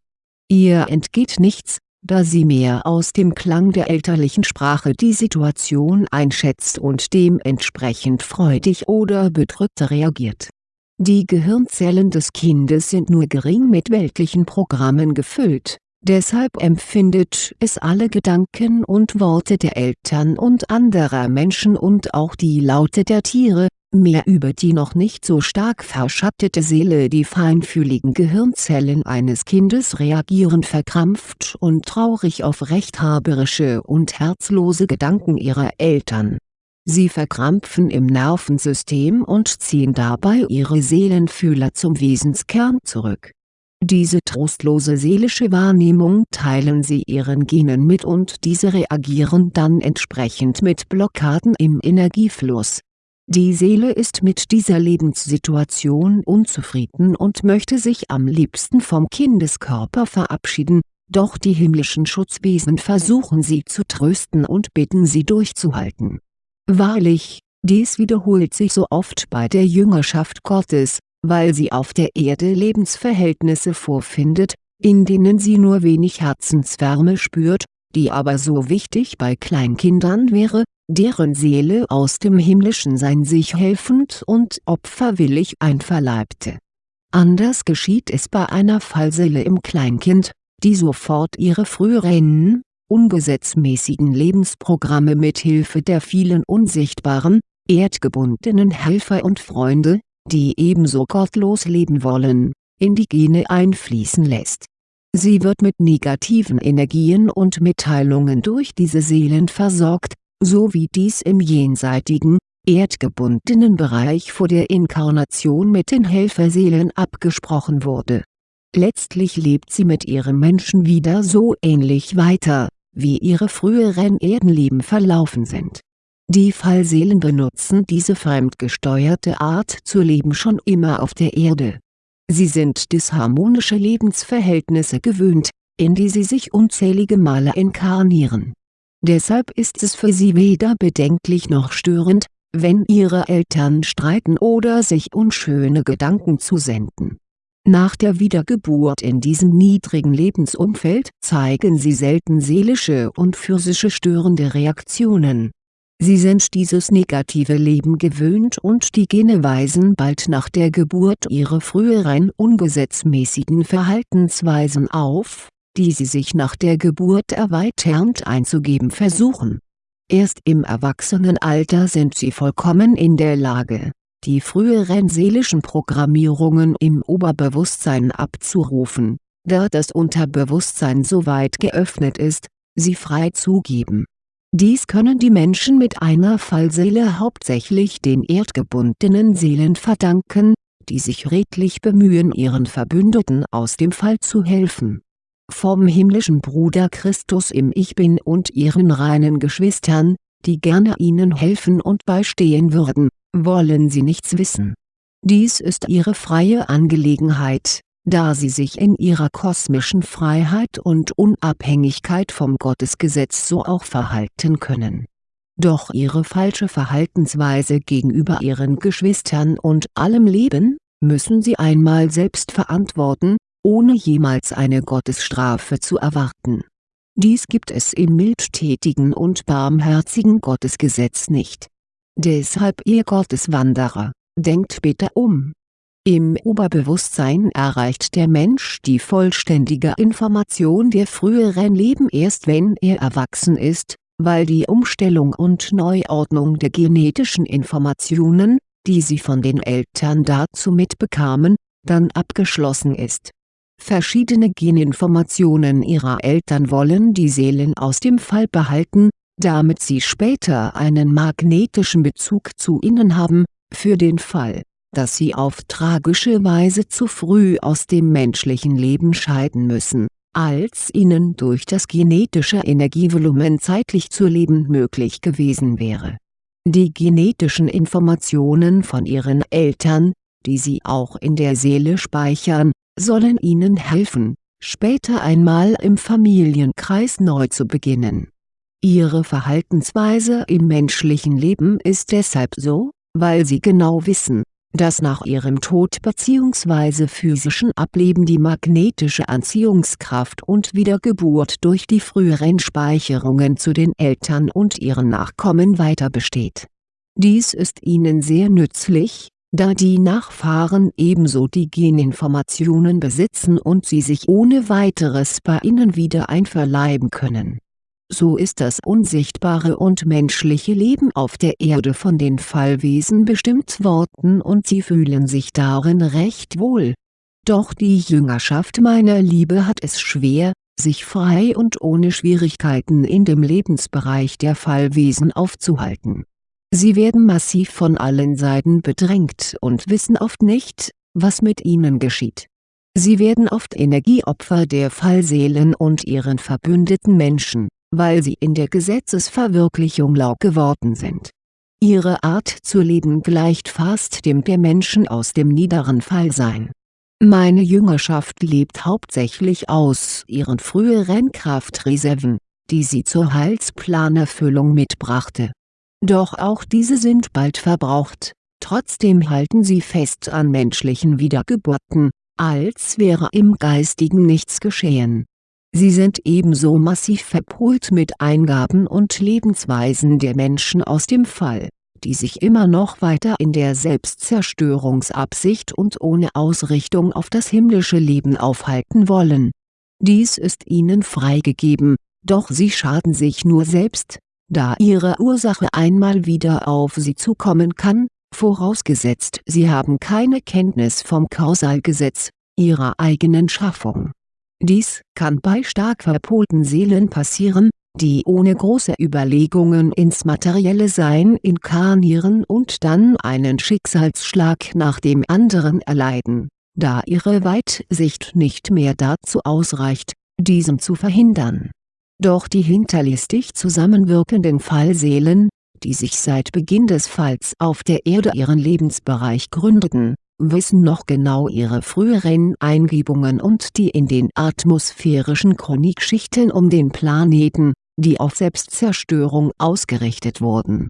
Ihr entgeht nichts, da sie mehr aus dem Klang der elterlichen Sprache die Situation einschätzt und dementsprechend freudig oder bedrückt reagiert. Die Gehirnzellen des Kindes sind nur gering mit weltlichen Programmen gefüllt, deshalb empfindet es alle Gedanken und Worte der Eltern und anderer Menschen und auch die Laute der Tiere, mehr über die noch nicht so stark verschattete Seele die feinfühligen Gehirnzellen eines Kindes reagieren verkrampft und traurig auf rechthaberische und herzlose Gedanken ihrer Eltern. Sie verkrampfen im Nervensystem und ziehen dabei ihre Seelenfühler zum Wesenskern zurück. Diese trostlose seelische Wahrnehmung teilen sie ihren Genen mit und diese reagieren dann entsprechend mit Blockaden im Energiefluss. Die Seele ist mit dieser Lebenssituation unzufrieden und möchte sich am liebsten vom Kindeskörper verabschieden, doch die himmlischen Schutzwesen versuchen sie zu trösten und bitten sie durchzuhalten. Wahrlich, dies wiederholt sich so oft bei der Jüngerschaft Gottes, weil sie auf der Erde Lebensverhältnisse vorfindet, in denen sie nur wenig Herzenswärme spürt, die aber so wichtig bei Kleinkindern wäre, deren Seele aus dem himmlischen Sein sich helfend und opferwillig einverleibte. Anders geschieht es bei einer Fallseele im Kleinkind, die sofort ihre früheren, ungesetzmäßigen Lebensprogramme mit Hilfe der vielen unsichtbaren, erdgebundenen Helfer und Freunde, die ebenso gottlos leben wollen, in die Gene einfließen lässt. Sie wird mit negativen Energien und Mitteilungen durch diese Seelen versorgt, so wie dies im jenseitigen, erdgebundenen Bereich vor der Inkarnation mit den Helferseelen abgesprochen wurde. Letztlich lebt sie mit ihrem Menschen wieder so ähnlich weiter, wie ihre früheren Erdenleben verlaufen sind die Fallseelen benutzen diese fremdgesteuerte Art zu leben schon immer auf der Erde. Sie sind disharmonische Lebensverhältnisse gewöhnt, in die sie sich unzählige Male inkarnieren. Deshalb ist es für sie weder bedenklich noch störend, wenn ihre Eltern streiten oder sich unschöne Gedanken zusenden. Nach der Wiedergeburt in diesem niedrigen Lebensumfeld zeigen sie selten seelische und physische störende Reaktionen Sie sind dieses negative Leben gewöhnt und die Gene weisen bald nach der Geburt ihre früheren ungesetzmäßigen Verhaltensweisen auf, die sie sich nach der Geburt erweiternd einzugeben versuchen. Erst im Erwachsenenalter sind sie vollkommen in der Lage, die früheren seelischen Programmierungen im Oberbewusstsein abzurufen, da das Unterbewusstsein so weit geöffnet ist, sie frei zugeben dies können die Menschen mit einer Fallseele hauptsächlich den erdgebundenen Seelen verdanken, die sich redlich bemühen ihren Verbündeten aus dem Fall zu helfen. Vom himmlischen Bruder Christus im Ich Bin und ihren reinen Geschwistern, die gerne ihnen helfen und beistehen würden, wollen sie nichts wissen. Dies ist ihre freie Angelegenheit da sie sich in ihrer kosmischen Freiheit und Unabhängigkeit vom Gottesgesetz so auch verhalten können. Doch ihre falsche Verhaltensweise gegenüber ihren Geschwistern und allem Leben, müssen sie einmal selbst verantworten, ohne jemals eine Gottesstrafe zu erwarten. Dies gibt es im mildtätigen und barmherzigen Gottesgesetz nicht. Deshalb ihr Gotteswanderer, denkt bitte um im Oberbewusstsein erreicht der Mensch die vollständige Information der früheren Leben erst wenn er erwachsen ist, weil die Umstellung und Neuordnung der genetischen Informationen, die sie von den Eltern dazu mitbekamen, dann abgeschlossen ist. Verschiedene Geninformationen ihrer Eltern wollen die Seelen aus dem Fall behalten, damit sie später einen magnetischen Bezug zu ihnen haben, für den Fall dass sie auf tragische Weise zu früh aus dem menschlichen Leben scheiden müssen, als ihnen durch das genetische Energievolumen zeitlich zu leben möglich gewesen wäre. Die genetischen Informationen von ihren Eltern, die sie auch in der Seele speichern, sollen ihnen helfen, später einmal im Familienkreis neu zu beginnen. Ihre Verhaltensweise im menschlichen Leben ist deshalb so, weil sie genau wissen, dass nach ihrem Tod bzw. physischen Ableben die magnetische Anziehungskraft und Wiedergeburt durch die früheren Speicherungen zu den Eltern und ihren Nachkommen weiter besteht. Dies ist ihnen sehr nützlich, da die Nachfahren ebenso die Geninformationen besitzen und sie sich ohne weiteres bei ihnen wieder einverleiben können so ist das unsichtbare und menschliche Leben auf der Erde von den Fallwesen bestimmt worden und sie fühlen sich darin recht wohl. Doch die Jüngerschaft meiner Liebe hat es schwer, sich frei und ohne Schwierigkeiten in dem Lebensbereich der Fallwesen aufzuhalten. Sie werden massiv von allen Seiten bedrängt und wissen oft nicht, was mit ihnen geschieht Sie werden oft Energieopfer der Fallseelen und ihren verbündeten Menschen, weil sie in der Gesetzesverwirklichung lau geworden sind. Ihre Art zu leben gleicht fast dem der Menschen aus dem niederen Fallsein. Meine Jüngerschaft lebt hauptsächlich aus ihren früheren Kraftreserven, die sie zur Heilsplanerfüllung mitbrachte. Doch auch diese sind bald verbraucht, trotzdem halten sie fest an menschlichen Wiedergeburten, als wäre im Geistigen nichts geschehen. Sie sind ebenso massiv verpolt mit Eingaben und Lebensweisen der Menschen aus dem Fall, die sich immer noch weiter in der Selbstzerstörungsabsicht und ohne Ausrichtung auf das himmlische Leben aufhalten wollen. Dies ist ihnen freigegeben, doch sie schaden sich nur selbst, da ihre Ursache einmal wieder auf sie zukommen kann, vorausgesetzt sie haben keine Kenntnis vom Kausalgesetz, ihrer eigenen Schaffung. Dies kann bei stark verpolten Seelen passieren, die ohne große Überlegungen ins materielle Sein inkarnieren und dann einen Schicksalsschlag nach dem anderen erleiden, da ihre Weitsicht nicht mehr dazu ausreicht, diesen zu verhindern. Doch die hinterlistig zusammenwirkenden Fallseelen, die sich seit Beginn des Falls auf der Erde ihren Lebensbereich gründeten, wissen noch genau ihre früheren Eingebungen und die in den atmosphärischen Chronikschichten um den Planeten, die auf Selbstzerstörung ausgerichtet wurden.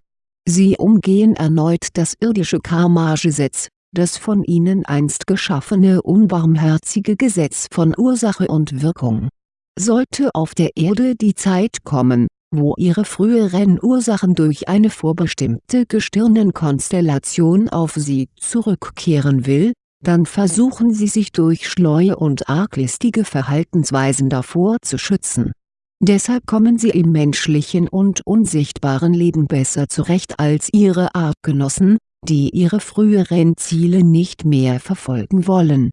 Sie umgehen erneut das irdische Karma-Gesetz, das von ihnen einst geschaffene unbarmherzige Gesetz von Ursache und Wirkung. Sollte auf der Erde die Zeit kommen, wo ihre früheren Ursachen durch eine vorbestimmte Gestirnenkonstellation auf sie zurückkehren will, dann versuchen sie sich durch schleue und arglistige Verhaltensweisen davor zu schützen. Deshalb kommen sie im menschlichen und unsichtbaren Leben besser zurecht als ihre Artgenossen, die ihre früheren Ziele nicht mehr verfolgen wollen.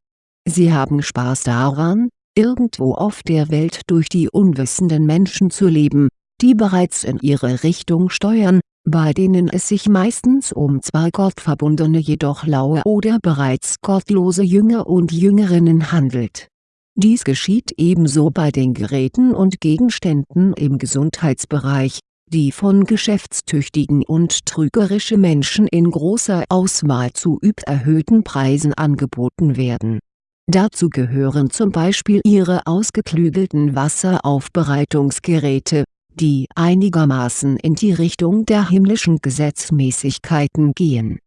Sie haben Spaß daran, irgendwo auf der Welt durch die unwissenden Menschen zu leben, die bereits in ihre Richtung steuern, bei denen es sich meistens um zwar gottverbundene jedoch laue oder bereits gottlose Jünger und Jüngerinnen handelt. Dies geschieht ebenso bei den Geräten und Gegenständen im Gesundheitsbereich, die von geschäftstüchtigen und trügerische Menschen in großer Auswahl zu überhöhten Preisen angeboten werden. Dazu gehören zum Beispiel ihre ausgeklügelten Wasseraufbereitungsgeräte, die einigermaßen in die Richtung der himmlischen Gesetzmäßigkeiten gehen.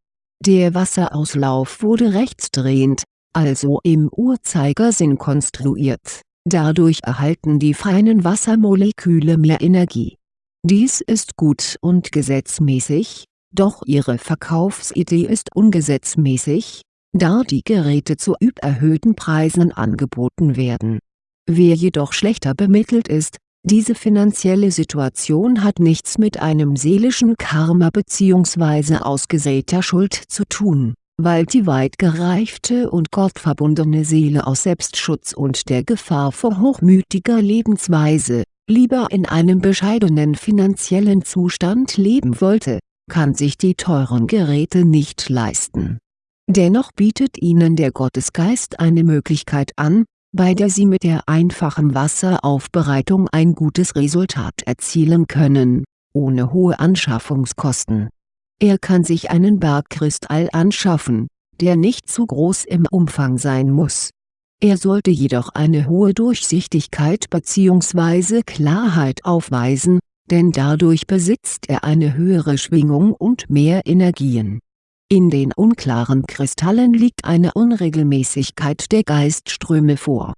Der Wasserauslauf wurde rechtsdrehend, also im Uhrzeigersinn konstruiert, dadurch erhalten die feinen Wassermoleküle mehr Energie. Dies ist gut und gesetzmäßig, doch ihre Verkaufsidee ist ungesetzmäßig, da die Geräte zu überhöhten Preisen angeboten werden. Wer jedoch schlechter bemittelt ist, diese finanzielle Situation hat nichts mit einem seelischen Karma bzw. ausgesäter Schuld zu tun, weil die weit gereifte und gottverbundene Seele aus Selbstschutz und der Gefahr vor hochmütiger Lebensweise, lieber in einem bescheidenen finanziellen Zustand leben wollte, kann sich die teuren Geräte nicht leisten. Dennoch bietet ihnen der Gottesgeist eine Möglichkeit an, bei der Sie mit der einfachen Wasseraufbereitung ein gutes Resultat erzielen können, ohne hohe Anschaffungskosten. Er kann sich einen Bergkristall anschaffen, der nicht zu groß im Umfang sein muss. Er sollte jedoch eine hohe Durchsichtigkeit bzw. Klarheit aufweisen, denn dadurch besitzt er eine höhere Schwingung und mehr Energien in den unklaren Kristallen liegt eine Unregelmäßigkeit der Geistströme vor.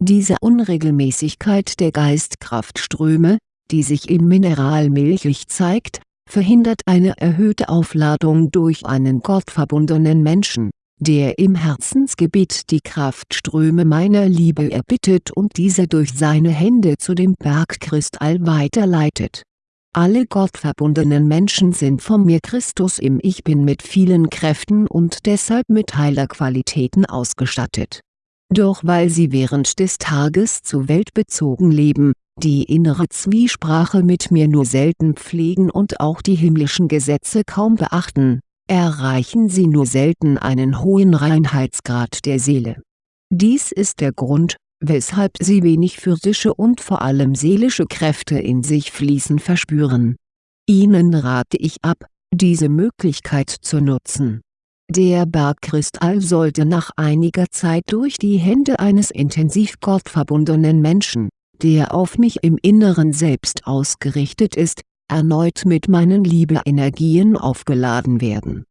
Diese Unregelmäßigkeit der Geistkraftströme, die sich im Mineral milchig zeigt, verhindert eine erhöhte Aufladung durch einen gottverbundenen Menschen, der im Herzensgebiet die Kraftströme meiner Liebe erbittet und diese durch seine Hände zu dem Bergkristall weiterleitet alle gottverbundenen Menschen sind von mir Christus im Ich Bin mit vielen Kräften und deshalb mit Heilerqualitäten ausgestattet. Doch weil sie während des Tages zu weltbezogen leben, die innere Zwiesprache mit mir nur selten pflegen und auch die himmlischen Gesetze kaum beachten, erreichen sie nur selten einen hohen Reinheitsgrad der Seele Dies ist der Grund, weshalb sie wenig physische und vor allem seelische Kräfte in sich fließen verspüren. Ihnen rate ich ab, diese Möglichkeit zu nutzen. Der Bergkristall sollte nach einiger Zeit durch die Hände eines intensiv gottverbundenen Menschen, der auf mich im Inneren selbst ausgerichtet ist, erneut mit meinen Liebe-Energien aufgeladen werden.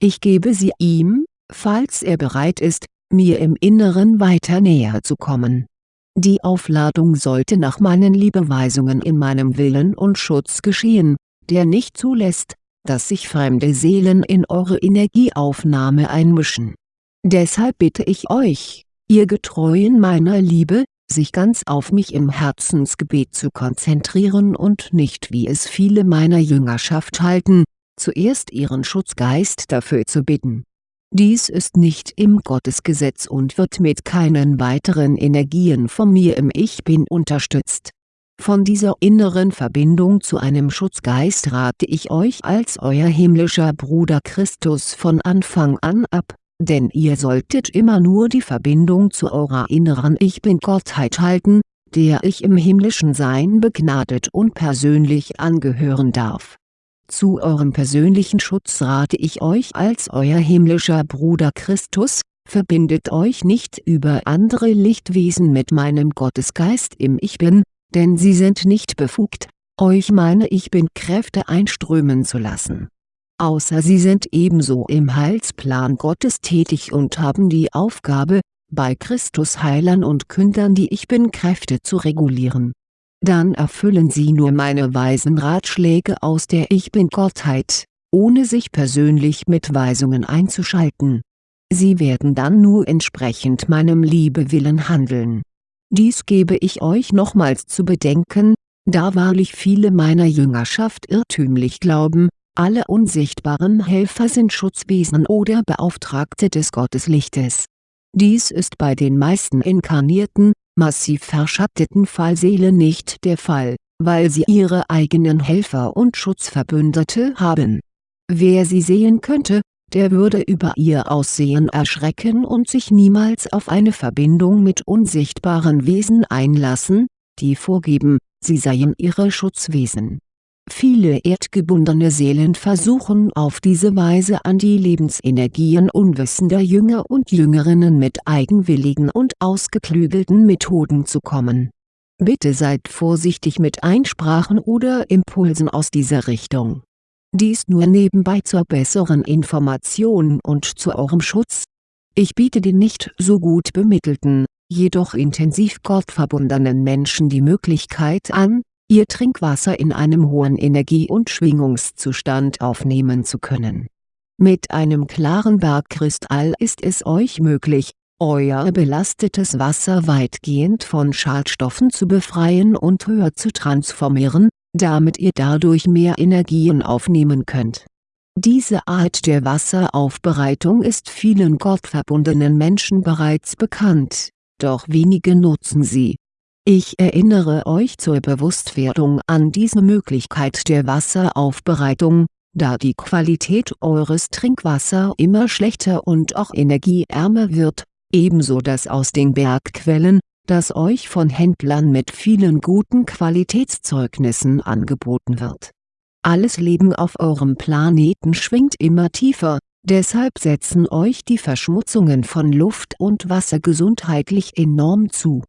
Ich gebe sie ihm, falls er bereit ist, mir im Inneren weiter näher zu kommen. Die Aufladung sollte nach meinen Liebeweisungen in meinem Willen und Schutz geschehen, der nicht zulässt, dass sich fremde Seelen in eure Energieaufnahme einmischen. Deshalb bitte ich euch, ihr Getreuen meiner Liebe, sich ganz auf mich im Herzensgebet zu konzentrieren und nicht wie es viele meiner Jüngerschaft halten, zuerst ihren Schutzgeist dafür zu bitten dies ist nicht im Gottesgesetz und wird mit keinen weiteren Energien von mir im Ich Bin unterstützt. Von dieser inneren Verbindung zu einem Schutzgeist rate ich euch als euer himmlischer Bruder Christus von Anfang an ab, denn ihr solltet immer nur die Verbindung zu eurer inneren Ich Bin-Gottheit halten, der ich im himmlischen Sein begnadet und persönlich angehören darf zu eurem persönlichen Schutz rate ich euch als euer himmlischer Bruder Christus, verbindet euch nicht über andere Lichtwesen mit meinem Gottesgeist im Ich Bin, denn sie sind nicht befugt, euch meine Ich Bin-Kräfte einströmen zu lassen. Außer sie sind ebenso im Heilsplan Gottes tätig und haben die Aufgabe, bei Christus Heilern und Kündern die Ich Bin-Kräfte zu regulieren dann erfüllen sie nur meine weisen Ratschläge aus der Ich Bin-Gottheit, ohne sich persönlich mit Weisungen einzuschalten. Sie werden dann nur entsprechend meinem Liebewillen handeln. Dies gebe ich euch nochmals zu bedenken, da wahrlich viele meiner Jüngerschaft irrtümlich glauben, alle unsichtbaren Helfer sind Schutzwesen oder Beauftragte des Gotteslichtes. Dies ist bei den meisten inkarnierten, massiv verschatteten Fallseelen nicht der Fall, weil sie ihre eigenen Helfer und Schutzverbündete haben. Wer sie sehen könnte, der würde über ihr Aussehen erschrecken und sich niemals auf eine Verbindung mit unsichtbaren Wesen einlassen, die vorgeben, sie seien ihre Schutzwesen Viele erdgebundene Seelen versuchen auf diese Weise an die Lebensenergien unwissender Jünger und Jüngerinnen mit eigenwilligen und ausgeklügelten Methoden zu kommen. Bitte seid vorsichtig mit Einsprachen oder Impulsen aus dieser Richtung. Dies nur nebenbei zur besseren Information und zu eurem Schutz. Ich biete den nicht so gut bemittelten, jedoch intensiv gottverbundenen Menschen die Möglichkeit an, ihr Trinkwasser in einem hohen Energie- und Schwingungszustand aufnehmen zu können. Mit einem klaren Bergkristall ist es euch möglich, euer belastetes Wasser weitgehend von Schadstoffen zu befreien und höher zu transformieren, damit ihr dadurch mehr Energien aufnehmen könnt. Diese Art der Wasseraufbereitung ist vielen gottverbundenen Menschen bereits bekannt, doch wenige nutzen sie ich erinnere euch zur Bewusstwerdung an diese Möglichkeit der Wasseraufbereitung, da die Qualität eures Trinkwasser immer schlechter und auch energieärmer wird, ebenso das aus den Bergquellen, das euch von Händlern mit vielen guten Qualitätszeugnissen angeboten wird. Alles Leben auf eurem Planeten schwingt immer tiefer, deshalb setzen euch die Verschmutzungen von Luft und Wasser gesundheitlich enorm zu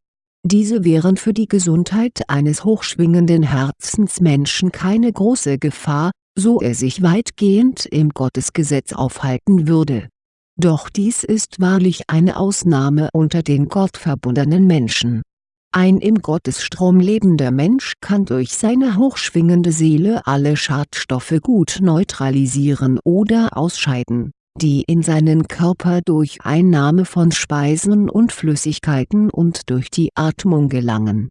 diese wären für die Gesundheit eines hochschwingenden Herzensmenschen keine große Gefahr, so er sich weitgehend im Gottesgesetz aufhalten würde. Doch dies ist wahrlich eine Ausnahme unter den gottverbundenen Menschen. Ein im Gottesstrom lebender Mensch kann durch seine hochschwingende Seele alle Schadstoffe gut neutralisieren oder ausscheiden die in seinen Körper durch Einnahme von Speisen und Flüssigkeiten und durch die Atmung gelangen.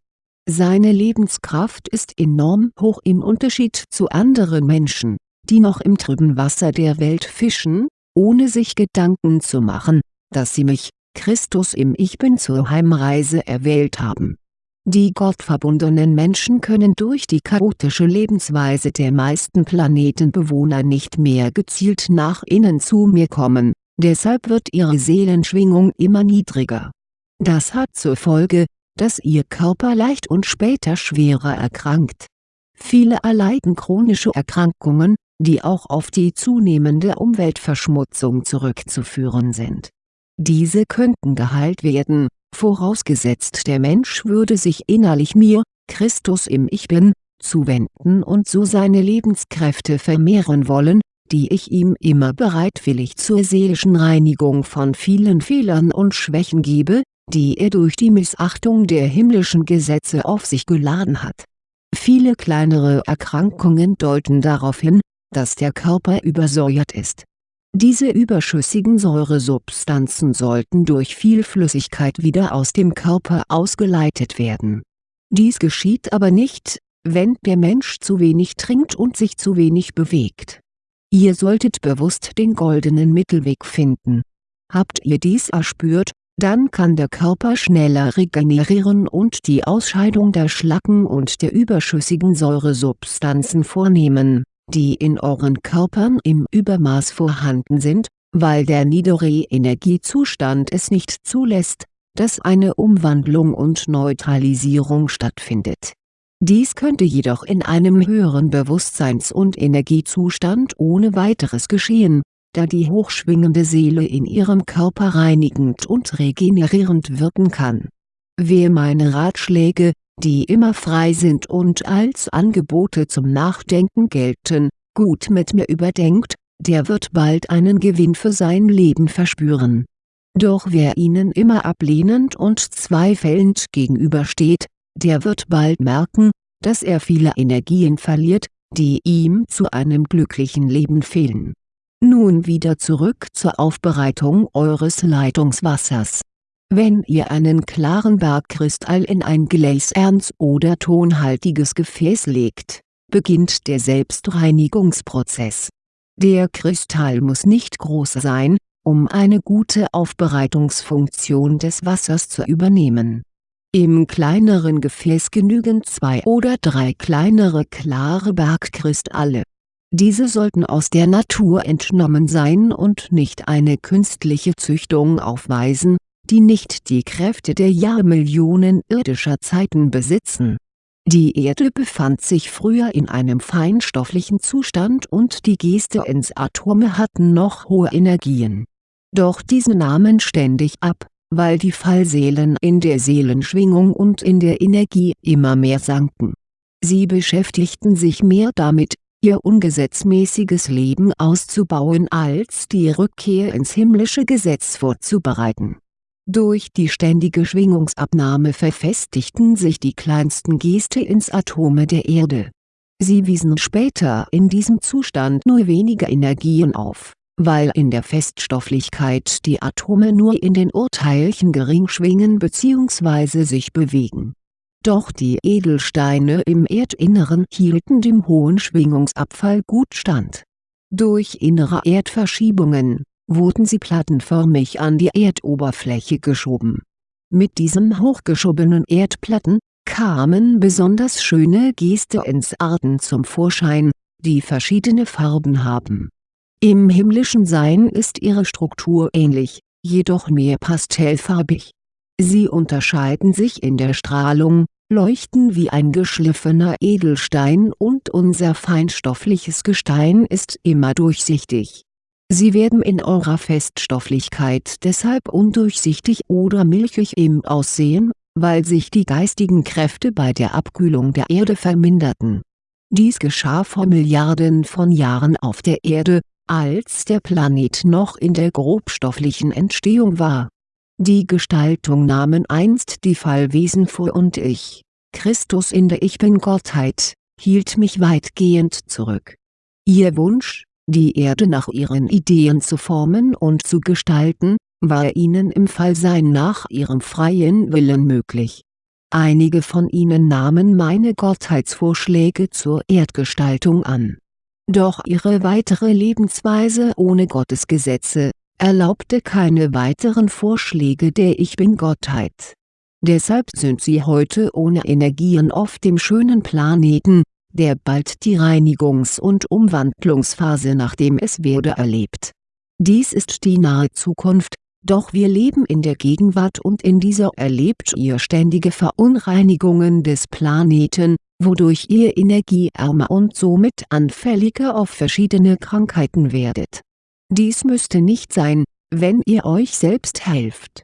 Seine Lebenskraft ist enorm hoch im Unterschied zu anderen Menschen, die noch im trüben Wasser der Welt fischen, ohne sich Gedanken zu machen, dass sie mich, Christus im Ich Bin zur Heimreise erwählt haben die gottverbundenen Menschen können durch die chaotische Lebensweise der meisten Planetenbewohner nicht mehr gezielt nach innen zu mir kommen, deshalb wird ihre Seelenschwingung immer niedriger. Das hat zur Folge, dass ihr Körper leicht und später schwerer erkrankt. Viele erleiden chronische Erkrankungen, die auch auf die zunehmende Umweltverschmutzung zurückzuführen sind. Diese könnten geheilt werden, vorausgesetzt der Mensch würde sich innerlich mir, Christus im Ich Bin, zuwenden und so seine Lebenskräfte vermehren wollen, die ich ihm immer bereitwillig zur seelischen Reinigung von vielen Fehlern und Schwächen gebe, die er durch die Missachtung der himmlischen Gesetze auf sich geladen hat. Viele kleinere Erkrankungen deuten darauf hin, dass der Körper übersäuert ist. Diese überschüssigen Säuresubstanzen sollten durch viel Flüssigkeit wieder aus dem Körper ausgeleitet werden. Dies geschieht aber nicht, wenn der Mensch zu wenig trinkt und sich zu wenig bewegt. Ihr solltet bewusst den goldenen Mittelweg finden. Habt ihr dies erspürt, dann kann der Körper schneller regenerieren und die Ausscheidung der Schlacken und der überschüssigen Säuresubstanzen vornehmen, die in euren Körpern im Übermaß vorhanden sind, weil der niedere Energiezustand es nicht zulässt, dass eine Umwandlung und Neutralisierung stattfindet. Dies könnte jedoch in einem höheren Bewusstseins- und Energiezustand ohne weiteres geschehen, da die hochschwingende Seele in ihrem Körper reinigend und regenerierend wirken kann. Wer meine Ratschläge, die immer frei sind und als Angebote zum Nachdenken gelten, gut mit mir überdenkt, der wird bald einen Gewinn für sein Leben verspüren. Doch wer ihnen immer ablehnend und zweifelnd gegenübersteht, der wird bald merken, dass er viele Energien verliert, die ihm zu einem glücklichen Leben fehlen nun wieder zurück zur Aufbereitung eures Leitungswassers. Wenn ihr einen klaren Bergkristall in ein gläsernes oder tonhaltiges Gefäß legt, beginnt der Selbstreinigungsprozess. Der Kristall muss nicht groß sein, um eine gute Aufbereitungsfunktion des Wassers zu übernehmen. Im kleineren Gefäß genügen zwei oder drei kleinere klare Bergkristalle diese sollten aus der Natur entnommen sein und nicht eine künstliche Züchtung aufweisen, die nicht die Kräfte der Jahrmillionen irdischer Zeiten besitzen. Die Erde befand sich früher in einem feinstofflichen Zustand und die Geste ins Atome hatten noch hohe Energien. Doch diese nahmen ständig ab, weil die Fallseelen in der Seelenschwingung und in der Energie immer mehr sanken. Sie beschäftigten sich mehr damit, ihr ungesetzmäßiges Leben auszubauen als die Rückkehr ins himmlische Gesetz vorzubereiten. Durch die ständige Schwingungsabnahme verfestigten sich die kleinsten Geste ins Atome der Erde. Sie wiesen später in diesem Zustand nur wenige Energien auf, weil in der Feststofflichkeit die Atome nur in den Urteilchen gering schwingen bzw. sich bewegen doch die Edelsteine im Erdinneren hielten dem hohen Schwingungsabfall gut stand. Durch innere Erdverschiebungen, wurden sie plattenförmig an die Erdoberfläche geschoben. Mit diesen hochgeschobenen Erdplatten, kamen besonders schöne Geste ins Arten zum Vorschein, die verschiedene Farben haben. Im himmlischen Sein ist ihre Struktur ähnlich, jedoch mehr pastellfarbig. Sie unterscheiden sich in der Strahlung, leuchten wie ein geschliffener Edelstein und unser feinstoffliches Gestein ist immer durchsichtig. Sie werden in eurer Feststofflichkeit deshalb undurchsichtig oder milchig im Aussehen, weil sich die geistigen Kräfte bei der Abkühlung der Erde verminderten. Dies geschah vor Milliarden von Jahren auf der Erde, als der Planet noch in der grobstofflichen Entstehung war die Gestaltung nahmen einst die Fallwesen vor und ich, Christus in der Ich Bin-Gottheit, hielt mich weitgehend zurück. Ihr Wunsch, die Erde nach ihren Ideen zu formen und zu gestalten, war ihnen im Fallsein nach ihrem freien Willen möglich. Einige von ihnen nahmen meine Gottheitsvorschläge zur Erdgestaltung an. Doch ihre weitere Lebensweise ohne Gottesgesetze, erlaubte keine weiteren Vorschläge der Ich Bin-Gottheit. Deshalb sind sie heute ohne Energien auf dem schönen Planeten, der bald die Reinigungs- und Umwandlungsphase nach dem Es-Werde erlebt. Dies ist die nahe Zukunft, Doch wir leben in der Gegenwart und in dieser erlebt ihr ständige Verunreinigungen des Planeten, wodurch ihr energieärmer und somit anfälliger auf verschiedene Krankheiten werdet. Dies müsste nicht sein, wenn ihr euch selbst helft.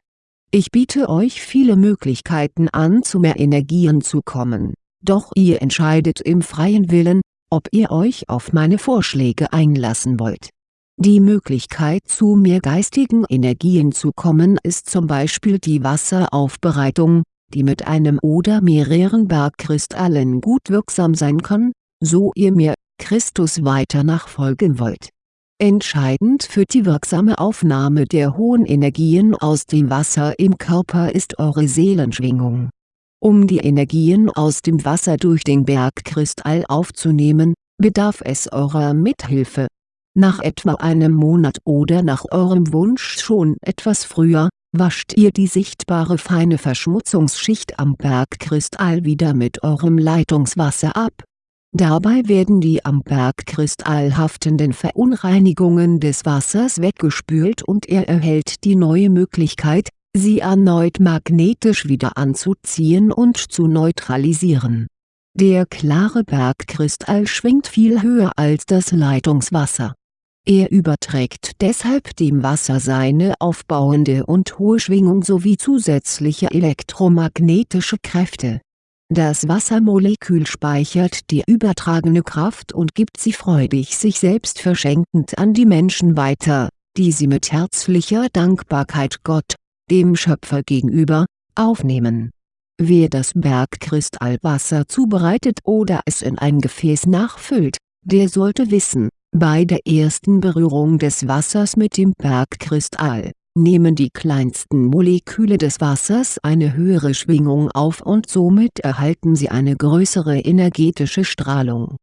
Ich biete euch viele Möglichkeiten an zu mehr Energien zu kommen, doch ihr entscheidet im freien Willen, ob ihr euch auf meine Vorschläge einlassen wollt. Die Möglichkeit zu mehr geistigen Energien zu kommen ist zum Beispiel die Wasseraufbereitung, die mit einem oder mehreren Bergkristallen gut wirksam sein kann, so ihr mir, Christus weiter nachfolgen wollt. Entscheidend für die wirksame Aufnahme der hohen Energien aus dem Wasser im Körper ist eure Seelenschwingung. Um die Energien aus dem Wasser durch den Bergkristall aufzunehmen, bedarf es eurer Mithilfe. Nach etwa einem Monat oder nach eurem Wunsch schon etwas früher, wascht ihr die sichtbare feine Verschmutzungsschicht am Bergkristall wieder mit eurem Leitungswasser ab. Dabei werden die am Bergkristall haftenden Verunreinigungen des Wassers weggespült und er erhält die neue Möglichkeit, sie erneut magnetisch wieder anzuziehen und zu neutralisieren. Der klare Bergkristall schwingt viel höher als das Leitungswasser er überträgt deshalb dem Wasser seine aufbauende und hohe Schwingung sowie zusätzliche elektromagnetische Kräfte. Das Wassermolekül speichert die übertragene Kraft und gibt sie freudig sich selbst verschenkend an die Menschen weiter, die sie mit herzlicher Dankbarkeit Gott, dem Schöpfer gegenüber, aufnehmen. Wer das Bergkristallwasser zubereitet oder es in ein Gefäß nachfüllt, der sollte wissen, bei der ersten Berührung des Wassers mit dem Bergkristall, nehmen die kleinsten Moleküle des Wassers eine höhere Schwingung auf und somit erhalten sie eine größere energetische Strahlung.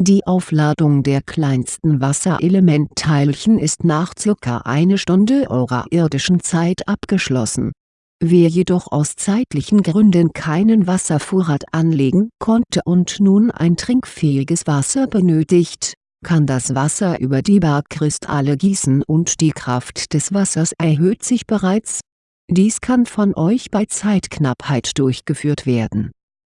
Die Aufladung der kleinsten Wasserelementteilchen ist nach ca. eine Stunde eurer irdischen Zeit abgeschlossen. Wer jedoch aus zeitlichen Gründen keinen Wasservorrat anlegen konnte und nun ein trinkfähiges Wasser benötigt kann das Wasser über die Bergkristalle gießen und die Kraft des Wassers erhöht sich bereits. Dies kann von euch bei Zeitknappheit durchgeführt werden.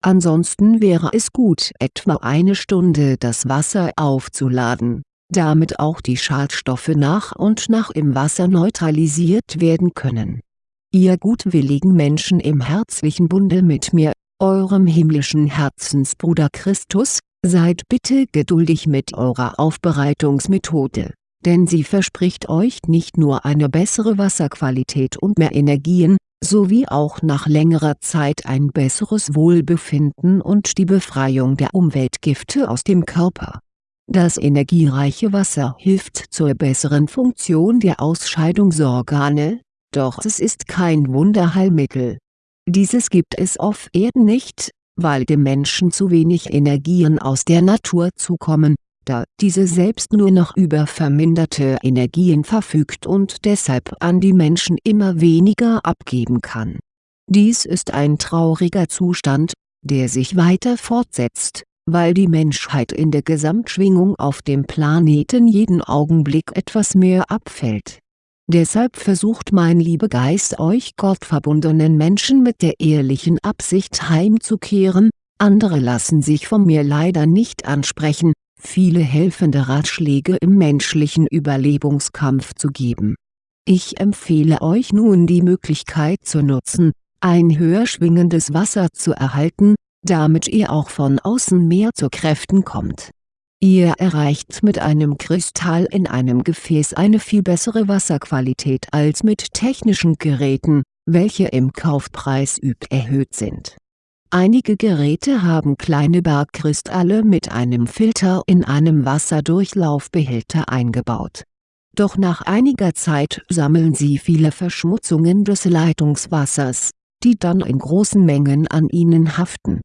Ansonsten wäre es gut etwa eine Stunde das Wasser aufzuladen, damit auch die Schadstoffe nach und nach im Wasser neutralisiert werden können. Ihr gutwilligen Menschen im herzlichen Bunde mit mir, eurem himmlischen Herzensbruder Christus, Seid bitte geduldig mit eurer Aufbereitungsmethode, denn sie verspricht euch nicht nur eine bessere Wasserqualität und mehr Energien, sowie auch nach längerer Zeit ein besseres Wohlbefinden und die Befreiung der Umweltgifte aus dem Körper. Das energiereiche Wasser hilft zur besseren Funktion der Ausscheidungsorgane, doch es ist kein Wunderheilmittel. Dieses gibt es auf Erden nicht, weil dem Menschen zu wenig Energien aus der Natur zukommen, da diese selbst nur noch über verminderte Energien verfügt und deshalb an die Menschen immer weniger abgeben kann. Dies ist ein trauriger Zustand, der sich weiter fortsetzt, weil die Menschheit in der Gesamtschwingung auf dem Planeten jeden Augenblick etwas mehr abfällt Deshalb versucht mein Liebegeist euch gottverbundenen Menschen mit der ehrlichen Absicht heimzukehren, andere lassen sich von mir leider nicht ansprechen, viele helfende Ratschläge im menschlichen Überlebungskampf zu geben. Ich empfehle euch nun die Möglichkeit zu nutzen, ein höher schwingendes Wasser zu erhalten, damit ihr auch von außen mehr zu Kräften kommt Ihr erreicht mit einem Kristall in einem Gefäß eine viel bessere Wasserqualität als mit technischen Geräten, welche im Kaufpreis üb erhöht sind. Einige Geräte haben kleine Bergkristalle mit einem Filter in einem Wasserdurchlaufbehälter eingebaut. Doch nach einiger Zeit sammeln sie viele Verschmutzungen des Leitungswassers, die dann in großen Mengen an ihnen haften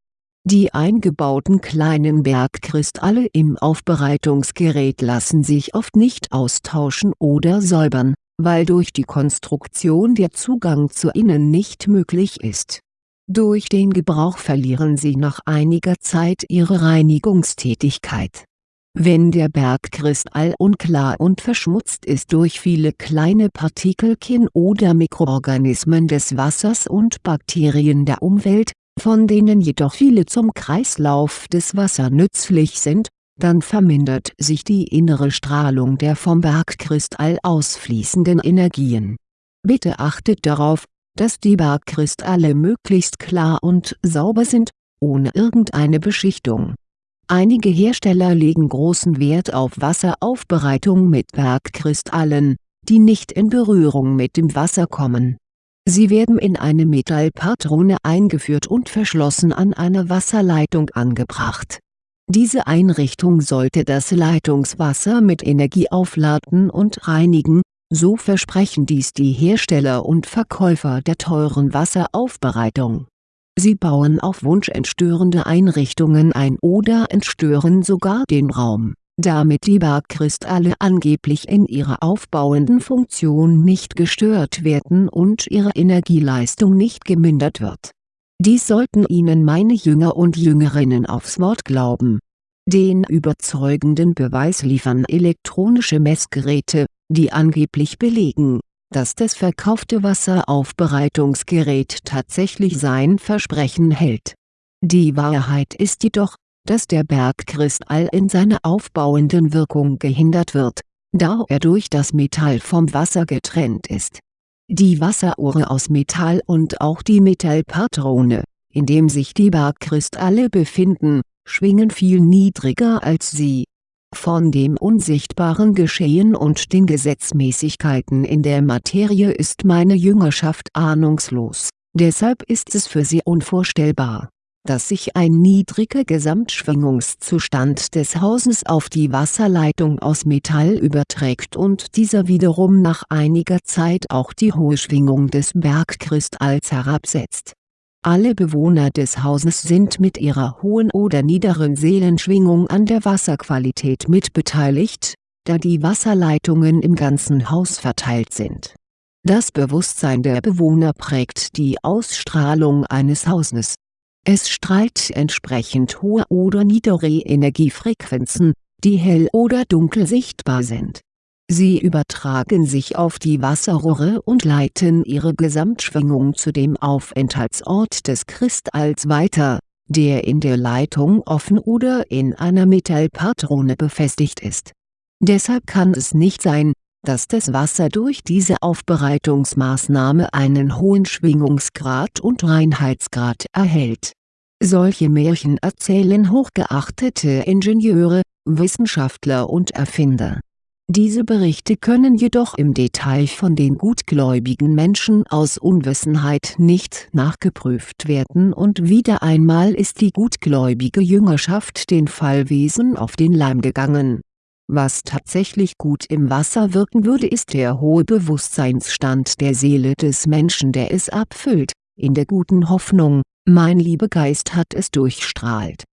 die eingebauten kleinen Bergkristalle im Aufbereitungsgerät lassen sich oft nicht austauschen oder säubern, weil durch die Konstruktion der Zugang zu ihnen nicht möglich ist. Durch den Gebrauch verlieren sie nach einiger Zeit ihre Reinigungstätigkeit. Wenn der Bergkristall unklar und verschmutzt ist durch viele kleine Partikelchen oder Mikroorganismen des Wassers und Bakterien der Umwelt, von denen jedoch viele zum Kreislauf des Wassers nützlich sind, dann vermindert sich die innere Strahlung der vom Bergkristall ausfließenden Energien. Bitte achtet darauf, dass die Bergkristalle möglichst klar und sauber sind, ohne irgendeine Beschichtung Einige Hersteller legen großen Wert auf Wasseraufbereitung mit Bergkristallen, die nicht in Berührung mit dem Wasser kommen. Sie werden in eine Metallpatrone eingeführt und verschlossen an einer Wasserleitung angebracht. Diese Einrichtung sollte das Leitungswasser mit Energie aufladen und reinigen, so versprechen dies die Hersteller und Verkäufer der teuren Wasseraufbereitung Sie bauen auf Wunsch entstörende Einrichtungen ein oder entstören sogar den Raum, damit die Bergkristalle angeblich in ihrer aufbauenden Funktion nicht gestört werden und ihre Energieleistung nicht gemindert wird. Dies sollten Ihnen meine Jünger und Jüngerinnen aufs Wort glauben. Den überzeugenden Beweis liefern elektronische Messgeräte, die angeblich belegen dass das verkaufte Wasseraufbereitungsgerät tatsächlich sein Versprechen hält. Die Wahrheit ist jedoch, dass der Bergkristall in seiner aufbauenden Wirkung gehindert wird, da er durch das Metall vom Wasser getrennt ist. Die Wasseruhre aus Metall und auch die Metallpatrone, in dem sich die Bergkristalle befinden, schwingen viel niedriger als sie. Von dem unsichtbaren Geschehen und den Gesetzmäßigkeiten in der Materie ist meine Jüngerschaft ahnungslos, deshalb ist es für sie unvorstellbar, dass sich ein niedriger Gesamtschwingungszustand des Hauses auf die Wasserleitung aus Metall überträgt und dieser wiederum nach einiger Zeit auch die hohe Schwingung des Bergkristalls herabsetzt alle Bewohner des Hauses sind mit ihrer hohen oder niederen Seelenschwingung an der Wasserqualität mitbeteiligt, da die Wasserleitungen im ganzen Haus verteilt sind. Das Bewusstsein der Bewohner prägt die Ausstrahlung eines Hauses. Es strahlt entsprechend hohe oder niedere Energiefrequenzen, die hell oder dunkel sichtbar sind Sie übertragen sich auf die Wasserrohre und leiten ihre Gesamtschwingung zu dem Aufenthaltsort des Kristalls weiter, der in der Leitung offen oder in einer Metallpatrone befestigt ist. Deshalb kann es nicht sein, dass das Wasser durch diese Aufbereitungsmaßnahme einen hohen Schwingungsgrad und Reinheitsgrad erhält. Solche Märchen erzählen hochgeachtete Ingenieure, Wissenschaftler und Erfinder diese Berichte können jedoch im Detail von den gutgläubigen Menschen aus Unwissenheit nicht nachgeprüft werden und wieder einmal ist die gutgläubige Jüngerschaft den Fallwesen auf den Leim gegangen. Was tatsächlich gut im Wasser wirken würde ist der hohe Bewusstseinsstand der Seele des Menschen der es abfüllt, in der guten Hoffnung, mein Liebegeist hat es durchstrahlt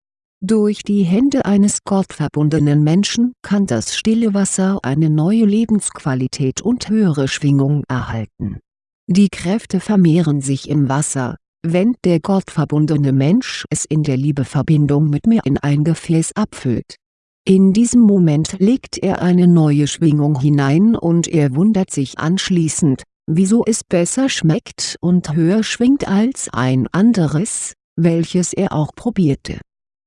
durch die Hände eines gottverbundenen Menschen kann das stille Wasser eine neue Lebensqualität und höhere Schwingung erhalten. Die Kräfte vermehren sich im Wasser, wenn der gottverbundene Mensch es in der Liebeverbindung mit mir in ein Gefäß abfüllt. In diesem Moment legt er eine neue Schwingung hinein und er wundert sich anschließend, wieso es besser schmeckt und höher schwingt als ein anderes, welches er auch probierte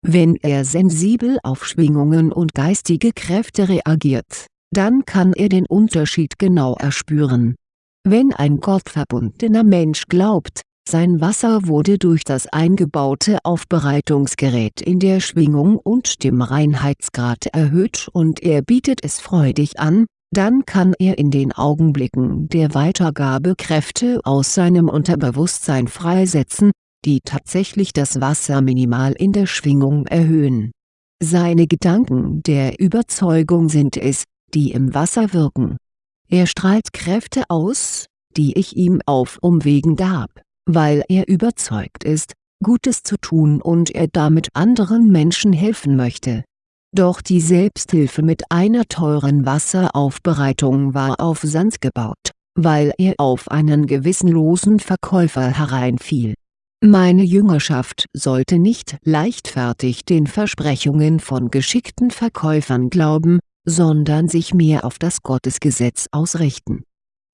wenn er sensibel auf Schwingungen und geistige Kräfte reagiert, dann kann er den Unterschied genau erspüren. Wenn ein gottverbundener Mensch glaubt, sein Wasser wurde durch das eingebaute Aufbereitungsgerät in der Schwingung und dem Reinheitsgrad erhöht und er bietet es freudig an, dann kann er in den Augenblicken der Weitergabe Kräfte aus seinem Unterbewusstsein freisetzen, die tatsächlich das Wasser minimal in der Schwingung erhöhen. Seine Gedanken der Überzeugung sind es, die im Wasser wirken. Er strahlt Kräfte aus, die ich ihm auf Umwegen gab, weil er überzeugt ist, Gutes zu tun und er damit anderen Menschen helfen möchte. Doch die Selbsthilfe mit einer teuren Wasseraufbereitung war auf Sand gebaut, weil er auf einen gewissenlosen Verkäufer hereinfiel Meine Jüngerschaft sollte nicht leichtfertig den Versprechungen von geschickten Verkäufern glauben, sondern sich mehr auf das Gottesgesetz ausrichten.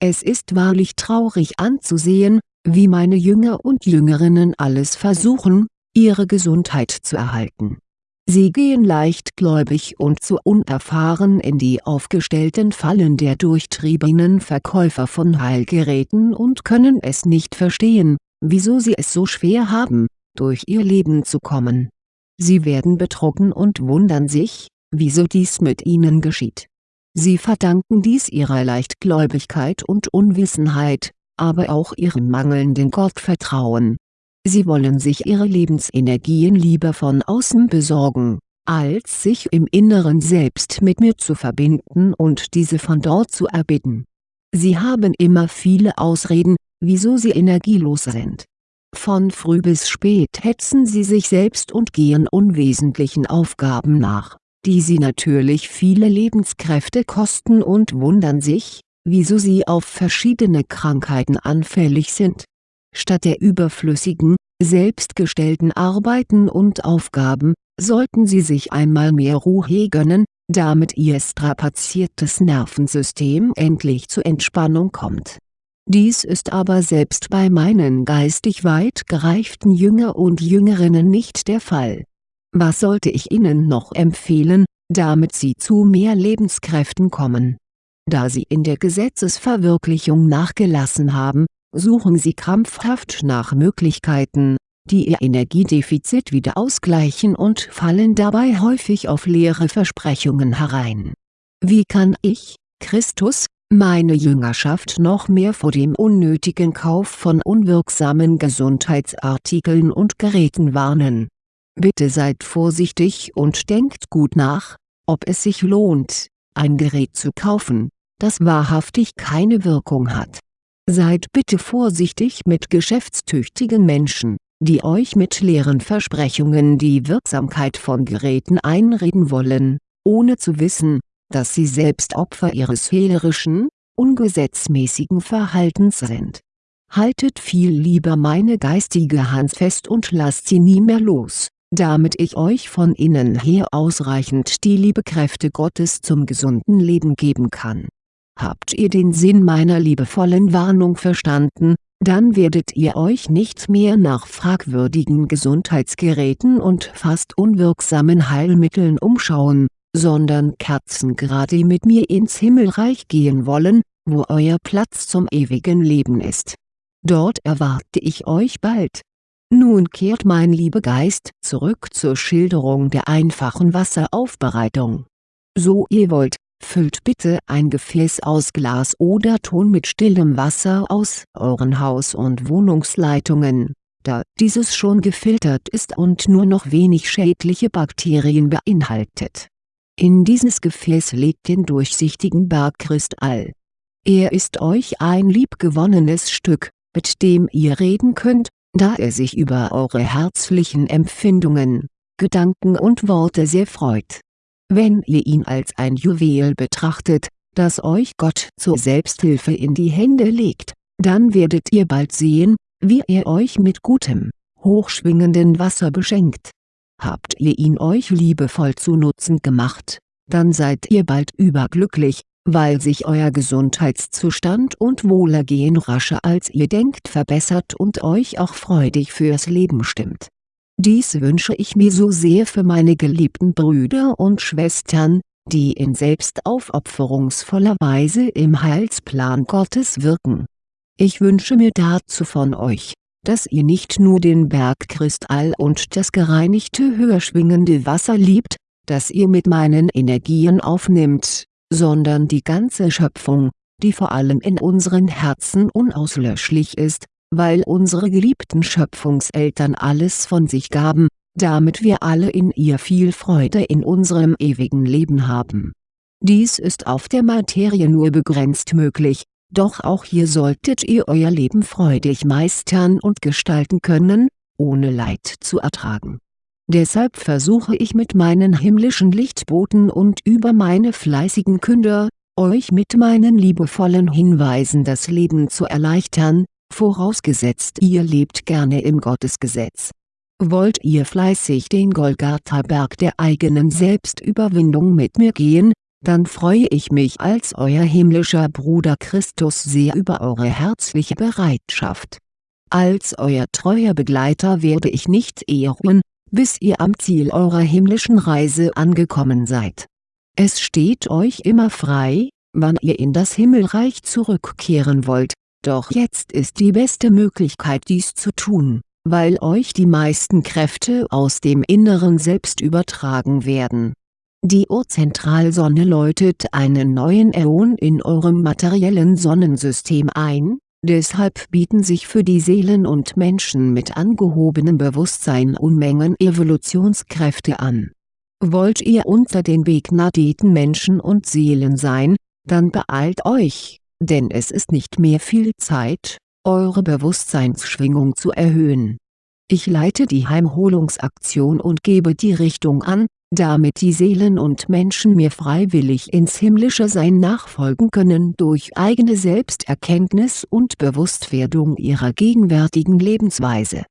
Es ist wahrlich traurig anzusehen, wie meine Jünger und Jüngerinnen alles versuchen, ihre Gesundheit zu erhalten. Sie gehen leichtgläubig und zu unerfahren in die aufgestellten Fallen der durchtriebenen Verkäufer von Heilgeräten und können es nicht verstehen, wieso sie es so schwer haben, durch ihr Leben zu kommen. Sie werden betrogen und wundern sich, wieso dies mit ihnen geschieht. Sie verdanken dies ihrer Leichtgläubigkeit und Unwissenheit, aber auch ihrem mangelnden Gottvertrauen. Sie wollen sich ihre Lebensenergien lieber von außen besorgen, als sich im Inneren selbst mit mir zu verbinden und diese von dort zu erbitten. Sie haben immer viele Ausreden, wieso sie energielos sind. Von früh bis spät hetzen sie sich selbst und gehen unwesentlichen Aufgaben nach, die sie natürlich viele Lebenskräfte kosten und wundern sich, wieso sie auf verschiedene Krankheiten anfällig sind. Statt der überflüssigen, selbstgestellten Arbeiten und Aufgaben, sollten sie sich einmal mehr Ruhe gönnen, damit ihr strapaziertes Nervensystem endlich zur Entspannung kommt dies ist aber selbst bei meinen geistig weit gereiften Jünger und Jüngerinnen nicht der Fall. Was sollte ich ihnen noch empfehlen, damit sie zu mehr Lebenskräften kommen? Da sie in der Gesetzesverwirklichung nachgelassen haben, suchen sie krampfhaft nach Möglichkeiten, die ihr Energiedefizit wieder ausgleichen und fallen dabei häufig auf leere Versprechungen herein. Wie kann ich, Christus, meine Jüngerschaft noch mehr vor dem unnötigen Kauf von unwirksamen Gesundheitsartikeln und Geräten warnen. Bitte seid vorsichtig und denkt gut nach, ob es sich lohnt, ein Gerät zu kaufen, das wahrhaftig keine Wirkung hat. Seid bitte vorsichtig mit geschäftstüchtigen Menschen, die euch mit leeren Versprechungen die Wirksamkeit von Geräten einreden wollen, ohne zu wissen, dass sie selbst Opfer ihres hehlerischen, ungesetzmäßigen Verhaltens sind. Haltet viel lieber meine geistige Hand fest und lasst sie nie mehr los, damit ich euch von innen her ausreichend die Liebekräfte Gottes zum gesunden Leben geben kann. Habt ihr den Sinn meiner liebevollen Warnung verstanden, dann werdet ihr euch nicht mehr nach fragwürdigen Gesundheitsgeräten und fast unwirksamen Heilmitteln umschauen, sondern kerzengerade mit mir ins Himmelreich gehen wollen, wo euer Platz zum ewigen Leben ist. Dort erwarte ich euch bald. Nun kehrt mein lieber Geist zurück zur Schilderung der einfachen Wasseraufbereitung. So ihr wollt, füllt bitte ein Gefäß aus Glas oder Ton mit stillem Wasser aus euren Haus- und Wohnungsleitungen, da dieses schon gefiltert ist und nur noch wenig schädliche Bakterien beinhaltet in dieses Gefäß legt den durchsichtigen Bergkristall. Er ist euch ein liebgewonnenes Stück, mit dem ihr reden könnt, da er sich über eure herzlichen Empfindungen, Gedanken und Worte sehr freut. Wenn ihr ihn als ein Juwel betrachtet, das euch Gott zur Selbsthilfe in die Hände legt, dann werdet ihr bald sehen, wie er euch mit gutem, hochschwingenden Wasser beschenkt Habt ihr ihn euch liebevoll zu Nutzen gemacht, dann seid ihr bald überglücklich, weil sich euer Gesundheitszustand und Wohlergehen rascher als ihr denkt verbessert und euch auch freudig fürs Leben stimmt. Dies wünsche ich mir so sehr für meine geliebten Brüder und Schwestern, die in selbstaufopferungsvoller Weise im Heilsplan Gottes wirken. Ich wünsche mir dazu von euch, dass ihr nicht nur den Bergkristall und das gereinigte höher schwingende Wasser liebt, das ihr mit meinen Energien aufnimmt, sondern die ganze Schöpfung, die vor allem in unseren Herzen unauslöschlich ist, weil unsere geliebten Schöpfungseltern alles von sich gaben, damit wir alle in ihr viel Freude in unserem ewigen Leben haben. Dies ist auf der Materie nur begrenzt möglich, doch auch hier solltet ihr euer Leben freudig meistern und gestalten können, ohne Leid zu ertragen. Deshalb versuche ich mit meinen himmlischen Lichtboten und über meine fleißigen Künder, euch mit meinen liebevollen Hinweisen das Leben zu erleichtern, vorausgesetzt ihr lebt gerne im Gottesgesetz. Wollt ihr fleißig den Golgatha-Berg der eigenen Selbstüberwindung mit mir gehen, dann freue ich mich als euer himmlischer Bruder Christus sehr über eure herzliche Bereitschaft. Als euer treuer Begleiter werde ich nicht eher ruhen, bis ihr am Ziel eurer himmlischen Reise angekommen seid. Es steht euch immer frei, wann ihr in das Himmelreich zurückkehren wollt, doch jetzt ist die beste Möglichkeit dies zu tun, weil euch die meisten Kräfte aus dem inneren Selbst übertragen werden. Die Urzentralsonne läutet einen neuen Äon in eurem materiellen Sonnensystem ein, deshalb bieten sich für die Seelen und Menschen mit angehobenem Bewusstsein Unmengen Evolutionskräfte an. Wollt ihr unter den begnadeten Menschen und Seelen sein, dann beeilt euch, denn es ist nicht mehr viel Zeit, eure Bewusstseinsschwingung zu erhöhen. Ich leite die Heimholungsaktion und gebe die Richtung an, damit die Seelen und Menschen mir freiwillig ins himmlische Sein nachfolgen können durch eigene Selbsterkenntnis und Bewusstwerdung ihrer gegenwärtigen Lebensweise.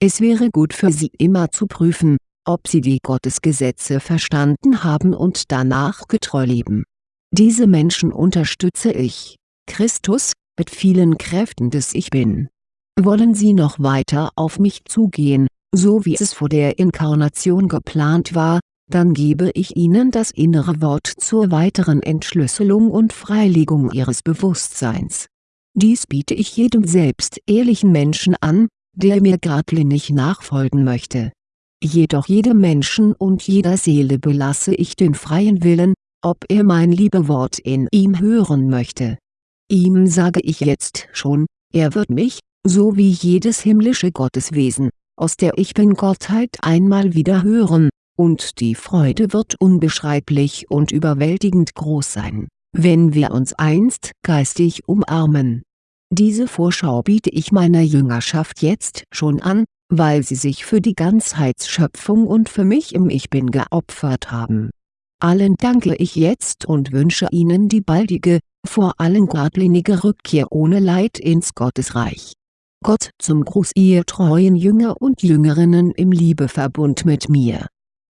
Es wäre gut für sie immer zu prüfen, ob sie die Gottesgesetze verstanden haben und danach getreu leben. Diese Menschen unterstütze ich, Christus, mit vielen Kräften des Ich Bin. Wollen sie noch weiter auf mich zugehen, so wie es vor der Inkarnation geplant war, dann gebe ich ihnen das innere Wort zur weiteren Entschlüsselung und Freilegung ihres Bewusstseins. Dies biete ich jedem selbst ehrlichen Menschen an, der mir geradlinig nachfolgen möchte. Jedoch jedem Menschen und jeder Seele belasse ich den freien Willen, ob er mein Liebewort in ihm hören möchte. Ihm sage ich jetzt schon, er wird mich, so wie jedes himmlische Gotteswesen, aus der Ich Bin-Gottheit einmal wieder hören, und die Freude wird unbeschreiblich und überwältigend groß sein, wenn wir uns einst geistig umarmen. Diese Vorschau biete ich meiner Jüngerschaft jetzt schon an, weil sie sich für die Ganzheitsschöpfung und für mich im Ich Bin geopfert haben. Allen danke ich jetzt und wünsche Ihnen die baldige, vor allem geradlinige Rückkehr ohne Leid ins Gottesreich. Gott zum Gruß Ihr treuen Jünger und Jüngerinnen im Liebeverbund mit mir